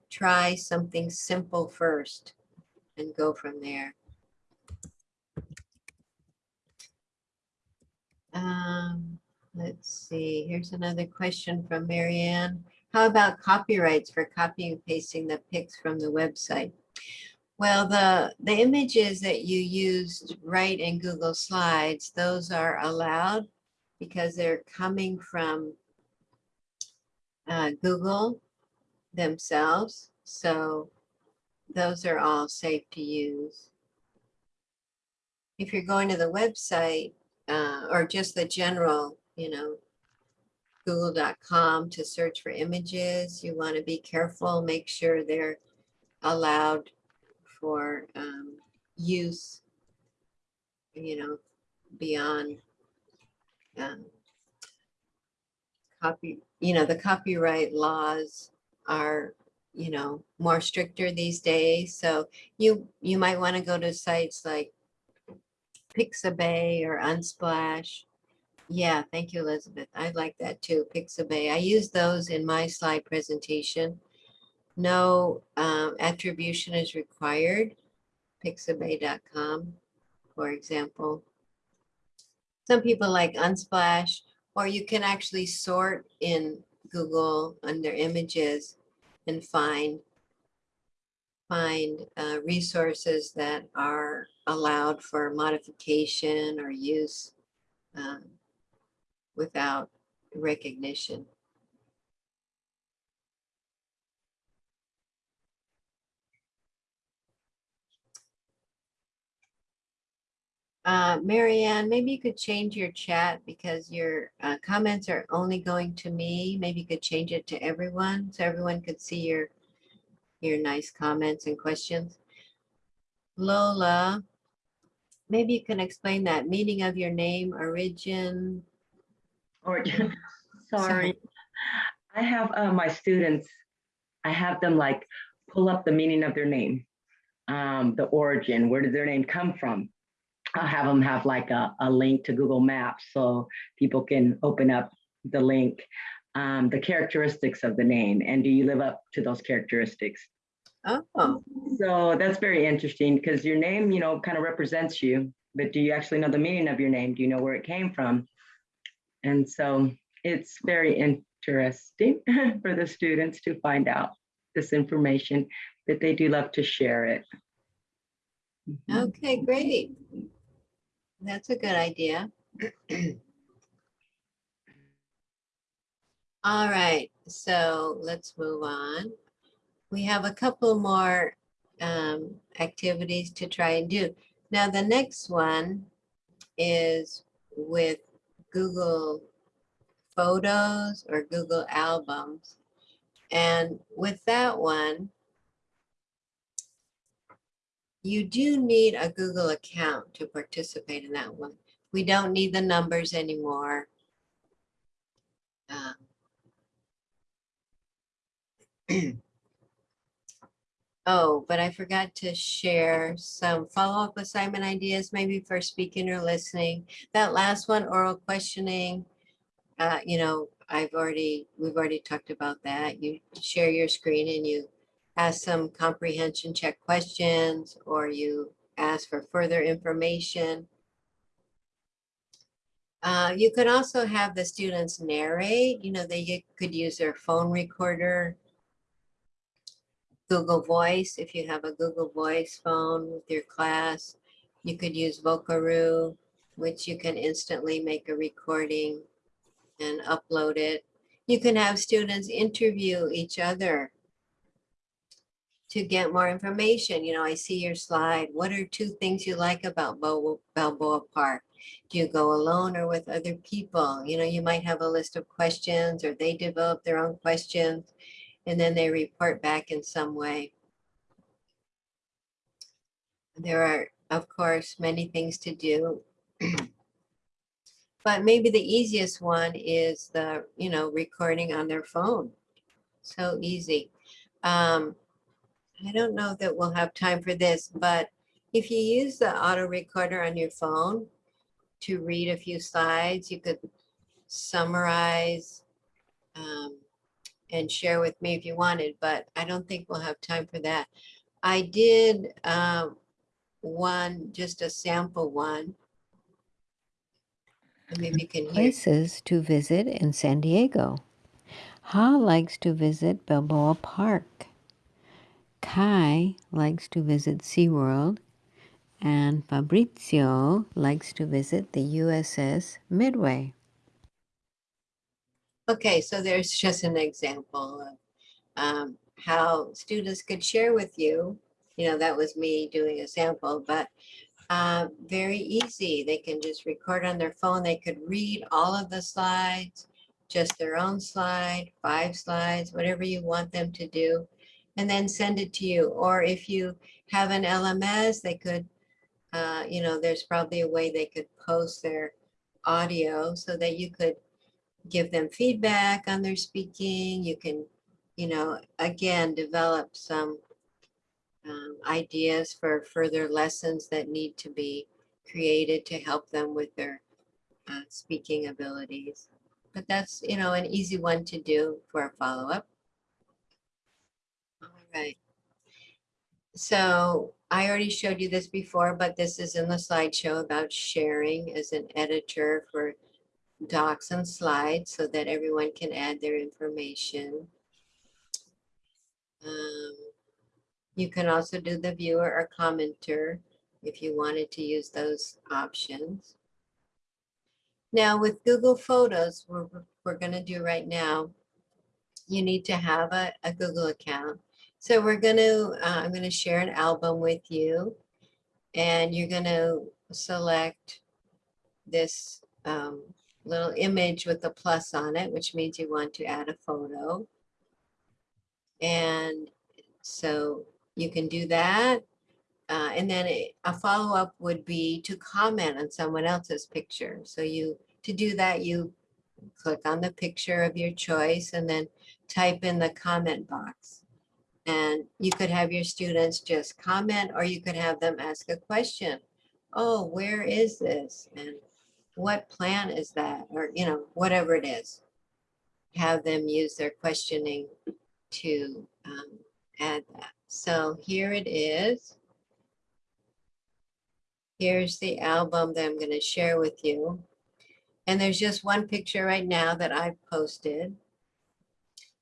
try something simple first and go from there. Um, let's see, here's another question from Marianne. How about copyrights for copying and pasting the pics from the website? Well, the, the images that you used right in Google Slides, those are allowed because they're coming from uh, Google themselves. So those are all safe to use. If you're going to the website uh, or just the general, you know, google.com to search for images, you want to be careful, make sure they're allowed for um, use, you know, beyond um, copy, you know, the copyright laws are, you know, more stricter these days. So you, you might want to go to sites like Pixabay or Unsplash. Yeah, thank you, Elizabeth. I like that too, Pixabay. I use those in my slide presentation. No um, attribution is required. Pixabay.com, for example. Some people like Unsplash, or you can actually sort in Google under images and find find uh, resources that are allowed for modification or use um, without recognition. Uh, Marianne, maybe you could change your chat because your uh, comments are only going to me. Maybe you could change it to everyone so everyone could see your your nice comments and questions. Lola, maybe you can explain that meaning of your name, origin. Or, sorry, I have uh, my students, I have them like pull up the meaning of their name, um, the origin, where did their name come from? I'll have them have like a, a link to Google Maps so people can open up the link, um, the characteristics of the name, and do you live up to those characteristics? Oh, So that's very interesting because your name, you know, kind of represents you, but do you actually know the meaning of your name? Do you know where it came from? And so it's very interesting for the students to find out this information, but they do love to share it. Mhm. okay, great. That's a good idea. All right, so let's move on. We have a couple more um, activities to try and do. Now, the next one is with Google Photos or Google Albums. And with that one, you do need a Google account to participate in that one. We don't need the numbers anymore. Um, Oh, but I forgot to share some follow-up assignment ideas, maybe for speaking or listening. That last one, oral questioning, uh, you know, I've already, we've already talked about that. You share your screen and you ask some comprehension check questions, or you ask for further information. Uh, you could also have the students narrate, you know, they could use their phone recorder Google Voice, if you have a Google Voice phone with your class, you could use Vocaroo, which you can instantly make a recording and upload it. You can have students interview each other to get more information. You know, I see your slide. What are two things you like about Bal- Balboa Park? Do you go alone or with other people? You know, you might have a list of questions or they develop their own questions and then they report back in some way. There are, of course, many things to do. But maybe the easiest one is the, you know, recording on their phone. So easy. Um, I don't know that we'll have time for this, but if you use the auto recorder on your phone to read a few slides, you could summarize um, and share with me if you wanted, but I don't think we'll have time for that. I did um, one, just a sample one. Maybe you can. Places to visit in San Diego. Ha likes to visit Balboa Park. Kai likes to visit SeaWorld. And Fabrizio likes to visit the USS Midway. Okay, so there's just an example of um, how students could share with you. You know, that was me doing a sample, but uh, very easy. They can just record on their phone. They could read all of the slides, just their own slide, five slides, whatever you want them to do, and then send it to you. Or if you have an LMS, they could, uh, you know, there's probably a way they could post their audio so that you could give them feedback on their speaking. You can, you know, again, develop some um, ideas for further lessons that need to be created to help them with their uh, speaking abilities. But that's, you know, an easy one to do for a follow-up. Right. So I already showed you this before, but this is in the slideshow about sharing as an editor for docs and slides so that everyone can add their information. Um, you can also do the viewer or commenter if you wanted to use those options. Now with Google Photos, we're, we're gonna do right now, you need to have a, a Google account. So we're gonna, uh, I'm gonna share an album with you and you're gonna select this um, little image with a plus on it, which means you want to add a photo. And so you can do that. Uh, and then a, a follow-up would be to comment on someone else's picture. So you, to do that, you click on the picture of your choice and then type in the comment box. And you could have your students just comment or you could have them ask a question. Oh, where is this? And what plan is that? Or, you know, whatever it is. Have them use their questioning to um, add that. So here it is. Here's the album that I'm going to share with you. And there's just one picture right now that I've posted.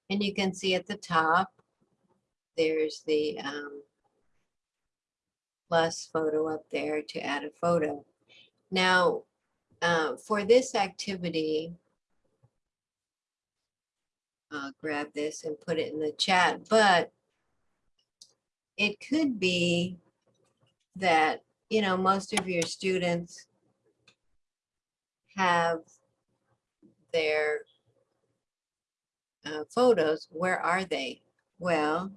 And you can see at the top, there's the um, plus photo up there to add a photo. Now, uh, for this activity, I'll grab this and put it in the chat, but it could be that, you know, most of your students have their uh, photos. Where are they? Well,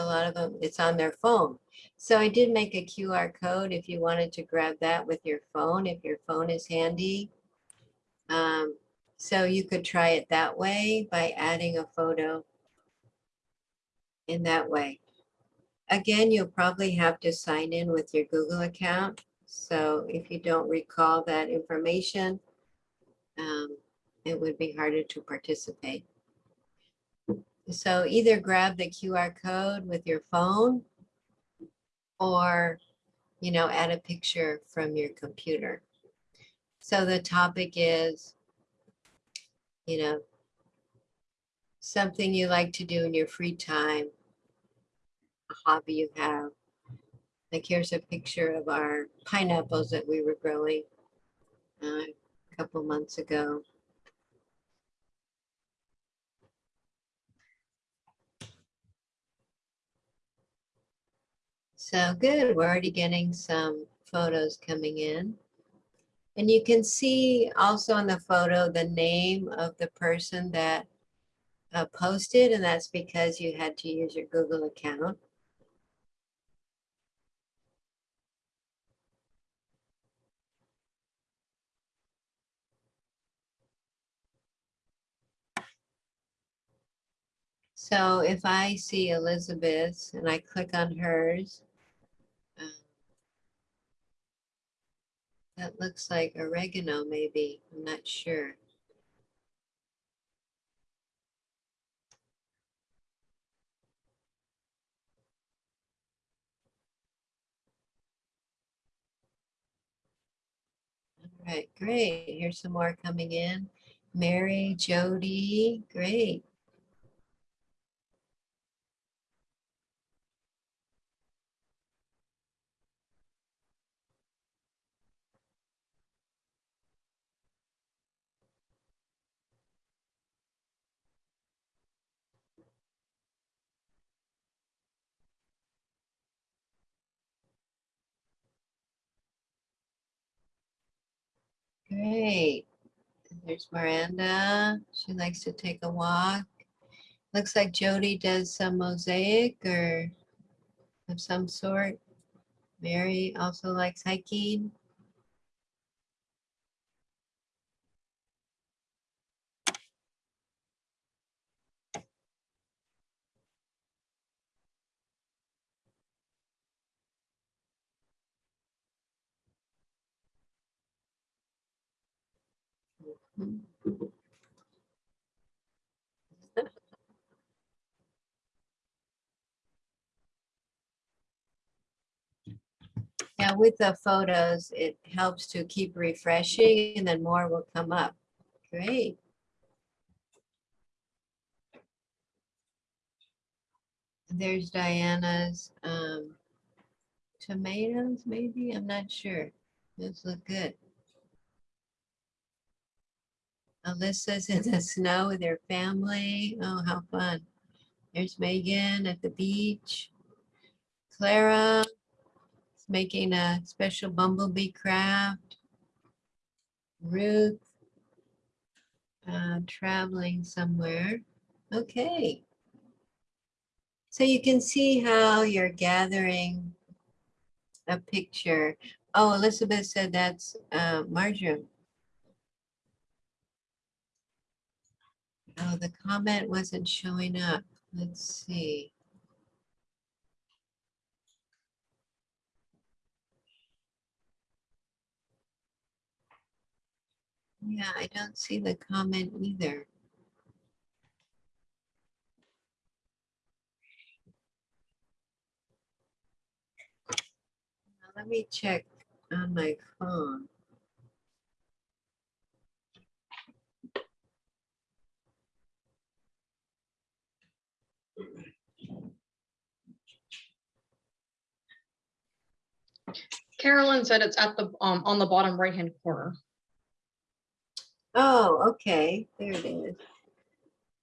a lot of them, it's on their phone. So I did make a QR code if you wanted to grab that with your phone, if your phone is handy. Um, so you could try it that way by adding a photo in that way. Again, you'll probably have to sign in with your Google account. So if you don't recall that information, um, it would be harder to participate. So either grab the QR code with your phone or, you know, add a picture from your computer. So the topic is, you know, something you like to do in your free time, a hobby you have. Like here's a picture of our pineapples that we were growing uh, a couple months ago. So good, we're already getting some photos coming in. And you can see also on the photo the name of the person that uh, posted, and that's because you had to use your Google account. So if I see Elizabeth and I click on hers, That looks like oregano, maybe. I'm not sure. All right, great. Here's some more coming in. Mary, Jody, great. Great. There's Miranda. She likes to take a walk. Looks like Jody does some mosaic or of some sort. Mary also likes hiking. Yeah, with the photos, it helps to keep refreshing and then more will come up. Great. There's Diana's um, tomatoes, maybe, I'm not sure. Those look good. Alyssa's in the snow with her family. Oh, how fun. There's Megan at the beach. Clara is making a special bumblebee craft. Ruth uh, traveling somewhere. Okay. So you can see how you're gathering a picture. Oh, Elizabeth said that's uh, Marjoram. Oh, the comment wasn't showing up. Let's see. Yeah, I don't see the comment either. Let me check on my phone. Carolyn said it's at the, um, on the bottom right-hand corner. Oh, okay, there it is.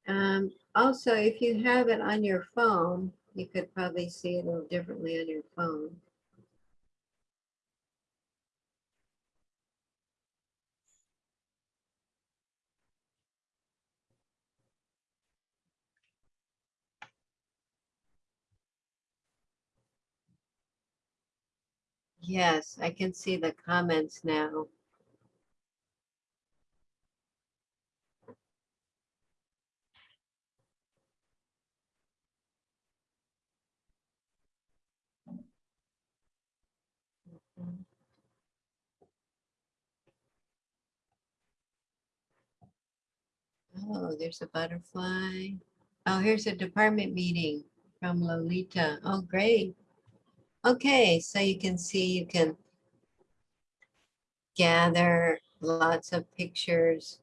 Um, also, if you have it on your phone, you could probably see it a little differently on your phone. Yes, I can see the comments now. Oh, there's a butterfly. Oh, here's a department meeting from Lolita. Oh, great. Okay, so you can see you can gather lots of pictures.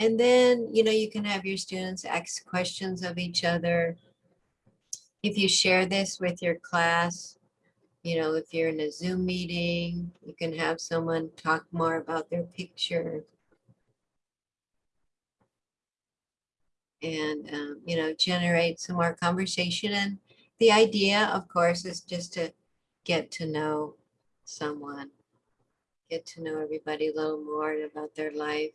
And then, you know, you can have your students ask questions of each other. If you share this with your class, you know, if you're in a Zoom meeting, you can have someone talk more about their picture. And, um, you know, generate some more conversation. And the idea, of course, is just to get to know someone, get to know everybody a little more about their life.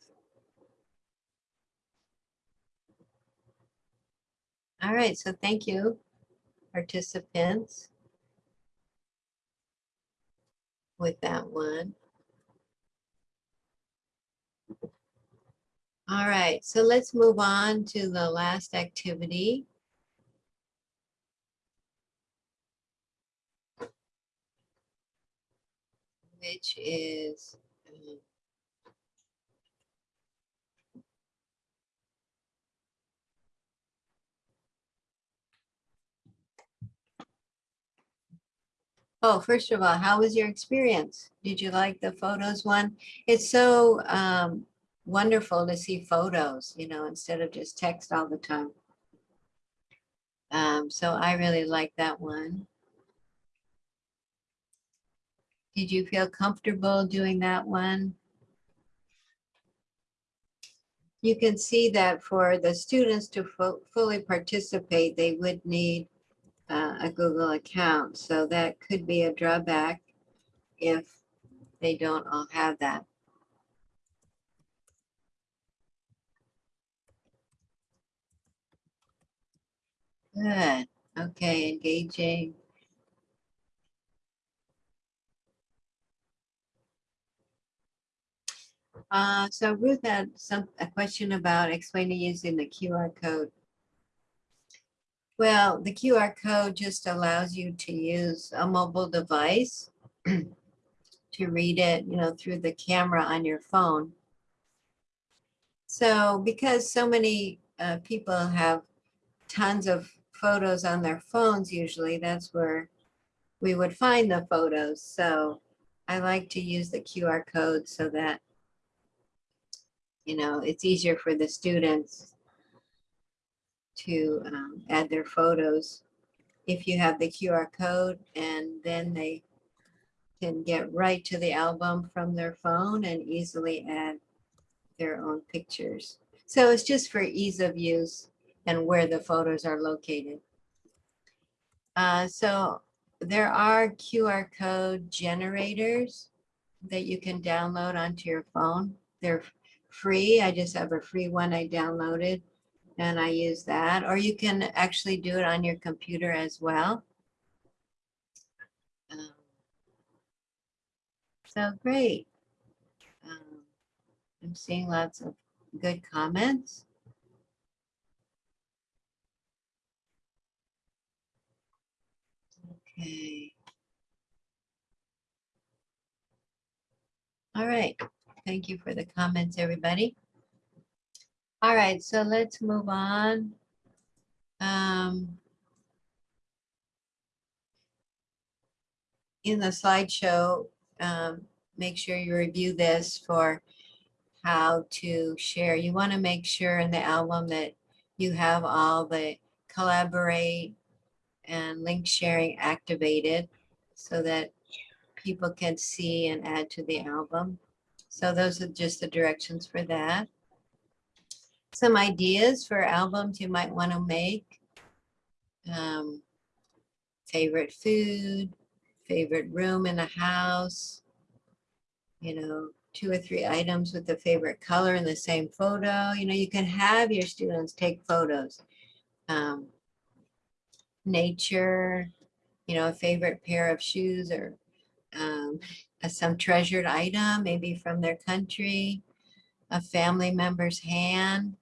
All right, so thank you, participants, with that one. All right, so let's move on to the last activity. Which is um, Oh, first of all, how was your experience? Did you like the photos one? It's so um, wonderful to see photos, you know, instead of just text all the time. Um, so I really like that one. Did you feel comfortable doing that one? You can see that for the students to fu- fully participate, they would need uh, a Google account. So that could be a drawback if they don't all have that. Good. Okay, engaging. Uh, so Ruth had some, a question about explaining using the QR code. Well, the QR code just allows you to use a mobile device to read it, you know, through the camera on your phone. So because so many uh, people have tons of photos on their phones, usually that's where we would find the photos. So I like to use the QR code so that, you know, it's easier for the students to um, add their photos if you have the QR code and then they can get right to the album from their phone and easily add their own pictures. So it's just for ease of use and where the photos are located. Uh, so there are QR code generators that you can download onto your phone. They're free. I just have a free one I downloaded and I use that. Or you can actually do it on your computer as well. Um, so great. Um, I'm seeing lots of good comments. Okay. All right. Thank you for the comments, everybody. All right, so let's move on. Um, in the slideshow, um, make sure you review this for how to share. You want to make sure in the album that you have all the collaborate and link sharing activated so that people can see and add to the album. So those are just the directions for that. Some ideas for albums you might want to make. Um, favorite food, favorite room in a house, you know, two or three items with the favorite color in the same photo. You know, you can have your students take photos. Um, nature, you know, a favorite pair of shoes or um, some treasured item, maybe from their country, a family member's hand.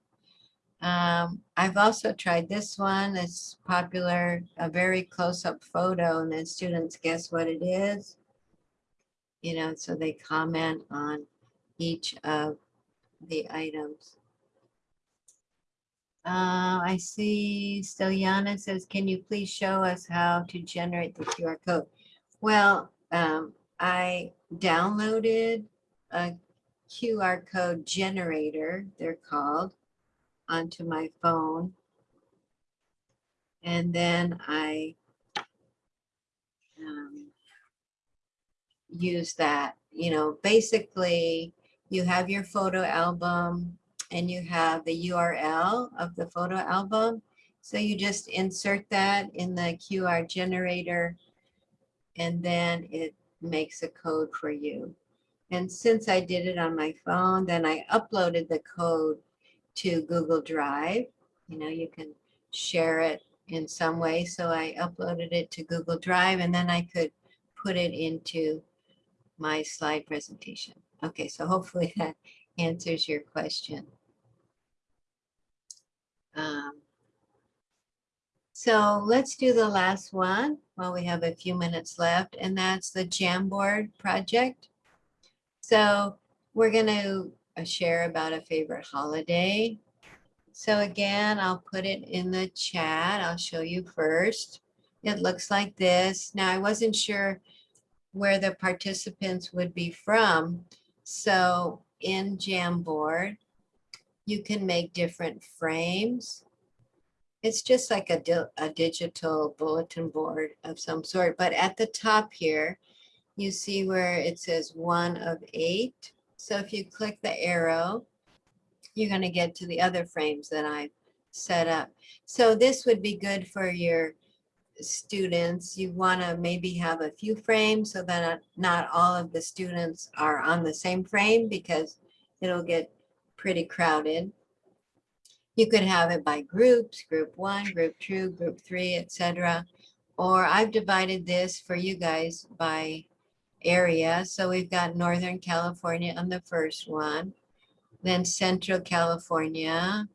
Um, I've also tried this one. It's popular, a very close-up photo, and then students guess what it is. You know, so they comment on each of the items. Uh, I see Steliana says, can you please show us how to generate the QR code? Well, um, I downloaded a QR code generator, they're called, onto my phone. And then I um, use that, you know, basically you have your photo album and you have the URL of the photo album. So you just insert that in the QR generator and then it makes a code for you. And since I did it on my phone, then I uploaded the code to Google Drive. You know, you can share it in some way. So I uploaded it to Google Drive and then I could put it into my slide presentation. Okay, so hopefully that answers your question. Um, so let's do the last one while we have a few minutes left, and that's the Jamboard project. So we're going to uh, share about a favorite holiday. So again, I'll put it in the chat. I'll show you first. it looks like this. Now, I wasn't sure where the participants would be from. So in Jamboard, you can make different frames. It's just like a, di- a digital bulletin board of some sort, but at the top here, you see where it says one of eight. So if you click the arrow, you're gonna get to the other frames that I've set up. So this would be good for your students. You wanna maybe have a few frames so that not all of the students are on the same frame because it'll get pretty crowded. You could have it by groups, group one, group two, group three, etc. Or I've divided this for you guys by area. So we've got Northern California on the first one, then Central California,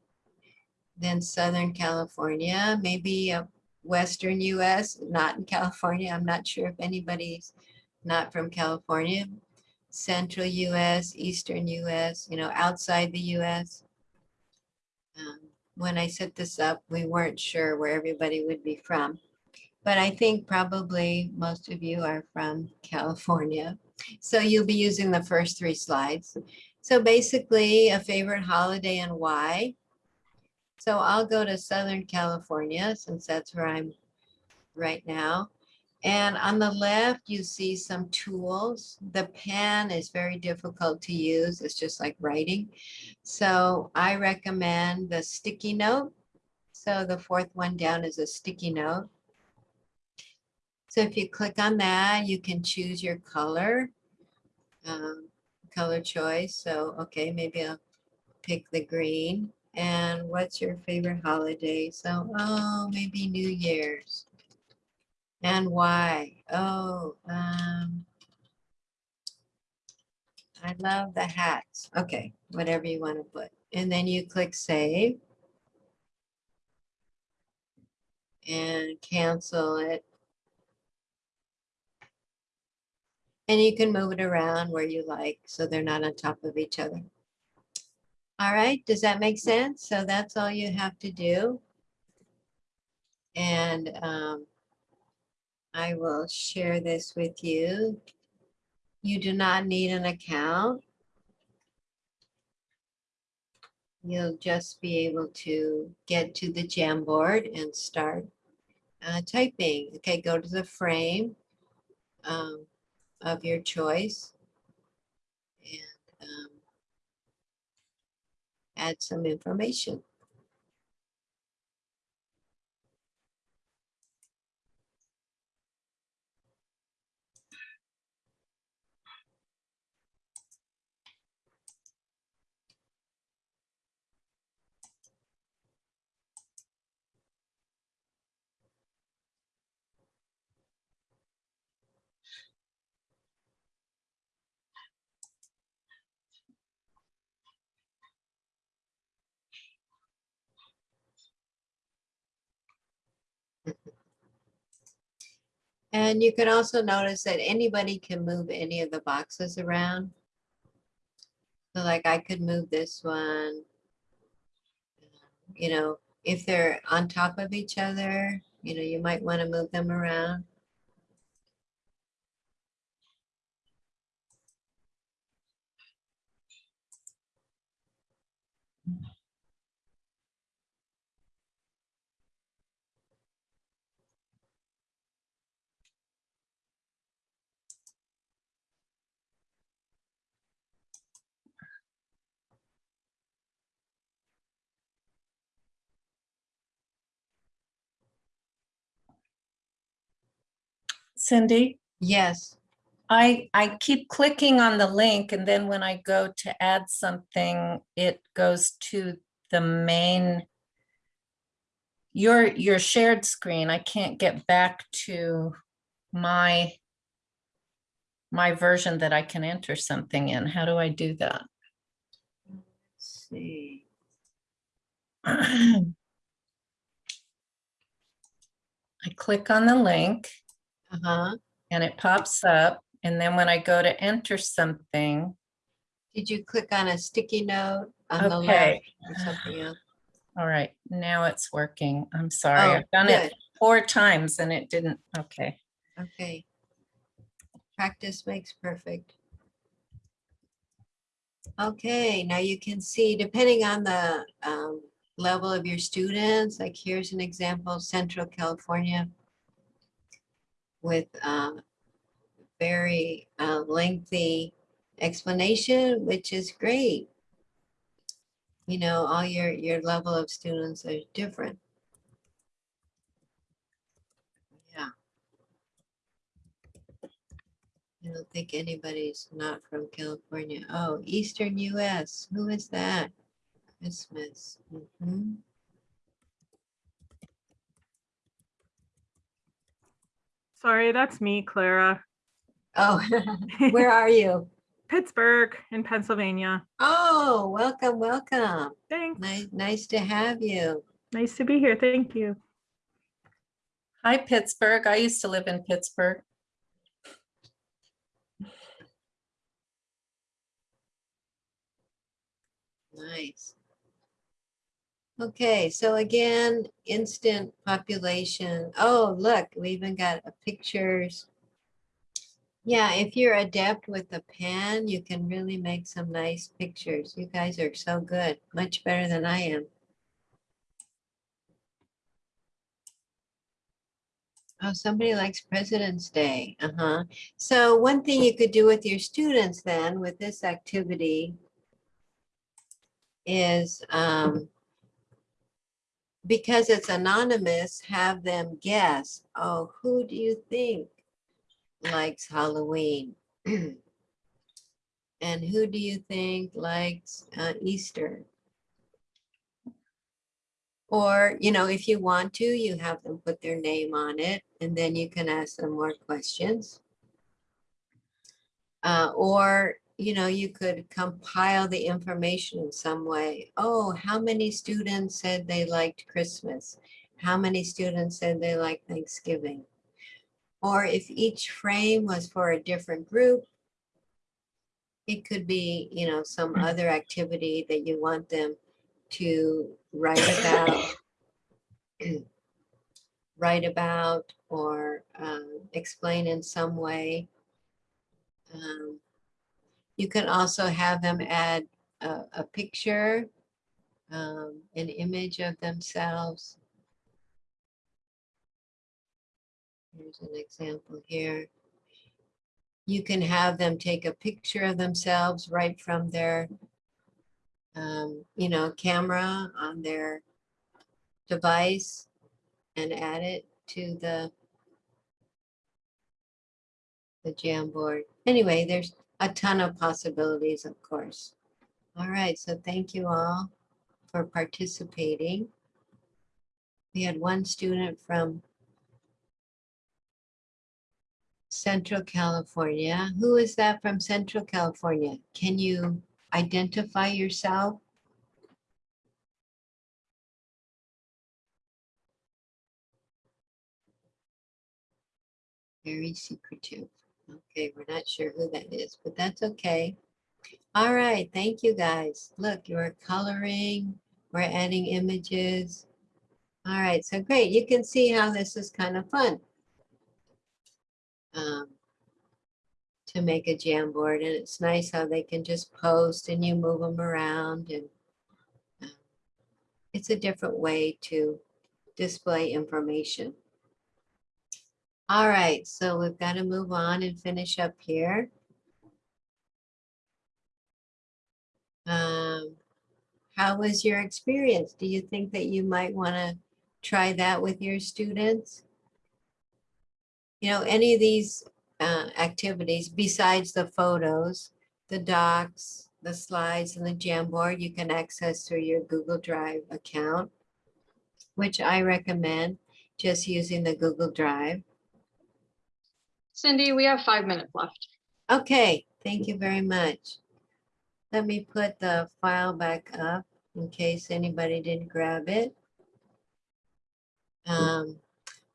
then Southern California, maybe uh, Western US, not in California. I'm not sure if anybody's not from California. Central US, Eastern US, you know, outside the US. Um, When I set this up, we weren't sure where everybody would be from. But I think probably most of you are from California. So you'll be using the first three slides. So basically a favorite holiday and why. So I'll go to Southern California since that's where I'm right now. And on the left, you see some tools. The pen is very difficult to use. It's just like writing. So I recommend the sticky note. So the fourth one down is a sticky note. So if you click on that, you can choose your color, um, color choice. So, okay, maybe I'll pick the green. And what's your favorite holiday? So, oh, maybe New Year's. And why? Oh, um, I love the hats. Okay, whatever you want to put. And then you click save. And cancel it. And you can move it around where you like, so they're not on top of each other. All right, does that make sense? So that's all you have to do. And um, I will share this with you. You do not need an account. You'll just be able to get to the Jamboard and start uh, typing. Okay, go to the frame um, of your choice and um, add some information. And you can also notice that anybody can move any of the boxes around. So like I could move this one. You know, if they're on top of each other, you know, you might want to move them around. Cindy, Yes, I, I keep clicking on the link and then when I go to add something, it goes to the main your, your shared screen. I can't get back to my my version that I can enter something in. How do I do that? let's see. I click on the link Uh-huh. and it pops up. And then when I go to enter something, Did you click on a sticky note on the left okay. or something else? All right, now it's working. I'm sorry. Oh, I've done it. four times and it didn't, okay. Okay. Practice makes perfect. Okay, now you can see, depending on the um, level of your students, like here's an example, Central California with uh, very uh, lengthy explanation, which is great. You know, all your, your level of students are different. Yeah. I don't think anybody's not from California. Oh, Eastern US. Who is that? Christmas. Mhm. Sorry, that's me, Clara. Oh, where are you? Pittsburgh in Pennsylvania. Oh, welcome, welcome. Thanks. Nice, nice to have you. Nice to be here. Thank you. Hi, Pittsburgh. I used to live in Pittsburgh. Nice. Okay, so again, instant population. Oh, look, we even got pictures. Yeah, if you're adept with the pen, you can really make some nice pictures. You guys are so good, much better than I am. Oh, somebody likes President's Day. Uh-huh. So one thing you could do with your students then with this activity is um, because it's anonymous, have them guess, oh, who do you think likes Halloween? and who do you think likes uh, Easter? Or, you know, if you want to, you have them put their name on it and then you can ask them more questions. Uh, or, you know, you could compile the information in some way. Oh, how many students said they liked Christmas? How many students said they liked Thanksgiving? Or if each frame was for a different group, it could be, you know, some other activity that you want them to write about, write about or um, explain in some way. Um, you can also have them add a, a picture, um, an image of themselves. Here's an example here. You can have them take a picture of themselves right from their, um, you know, camera on their device and add it to the the Jamboard. Anyway, there's a ton of possibilities, of course. All right, so thank you all for participating. We had one student from Central California. Who is that from Central California? Can you identify yourself? Very secretive. Okay, we're not sure who that is, but that's okay. All right, thank you guys. Look, you're coloring, we're adding images. All right, so great. You can see how this is kind of fun. Um, to make a Jamboard and it's nice how they can just post and you move them around and um, it's a different way to display information. All right, so we've got to move on and finish up here. Um, how was your experience? Do you think that you might want to try that with your students? You know, any of these uh, activities besides the photos, the docs, the slides and the Jamboard, you can access through your Google Drive account, which I recommend just using the Google Drive. Cindy, we have five minutes left. Okay, thank you very much. Let me put the file back up in case anybody didn't grab it. Um,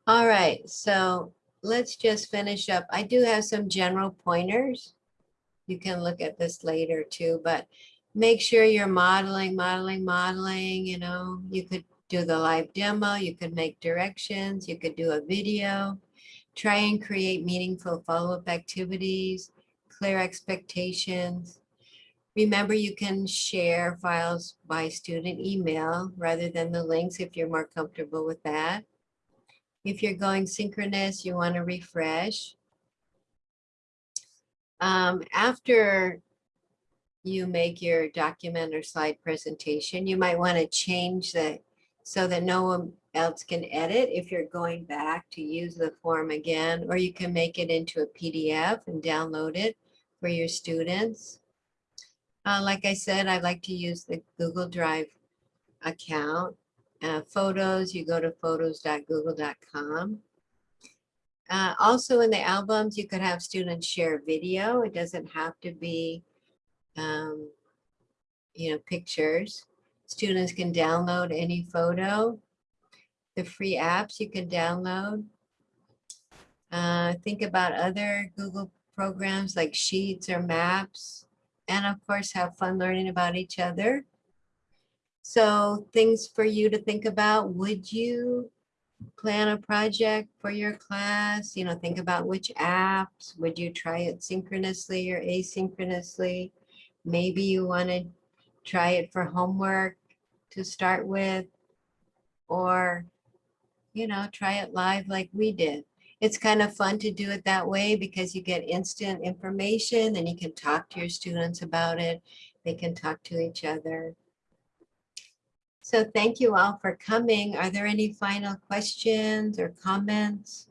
all right, so let's just finish up. I do have some general pointers. You can look at this later too, but make sure you're modeling, modeling, modeling, you know, you could do the live demo, you could make directions, you could do a video, try and create meaningful follow-up activities, clear expectations. Remember, you can share files by student email rather than the links if you're more comfortable with that. If you're going synchronous, you want to refresh. Um, after you make your document or slide presentation, you might want to change the so that no one else can edit if you're going back to use the form again, or you can make it into a PDF and download it for your students. Uh, like I said, I like to use the Google Drive account. Uh, photos, you go to photos.google.com. Uh, also in the albums, you could have students share video. It doesn't have to be, um, you know, pictures. Students can download any photo. The free apps you can download. Uh, think about other Google programs like Sheets or Maps. And of course, have fun learning about each other. So things for you to think about. Would you plan a project for your class? You know, think about which apps. Would you try it synchronously or asynchronously? Maybe you want to try it for homework to start with. Or, you know, try it live like we did. It's kind of fun to do it that way because you get instant information and you can talk to your students about it. They can talk to each other. So thank you all for coming. Are there any final questions or comments?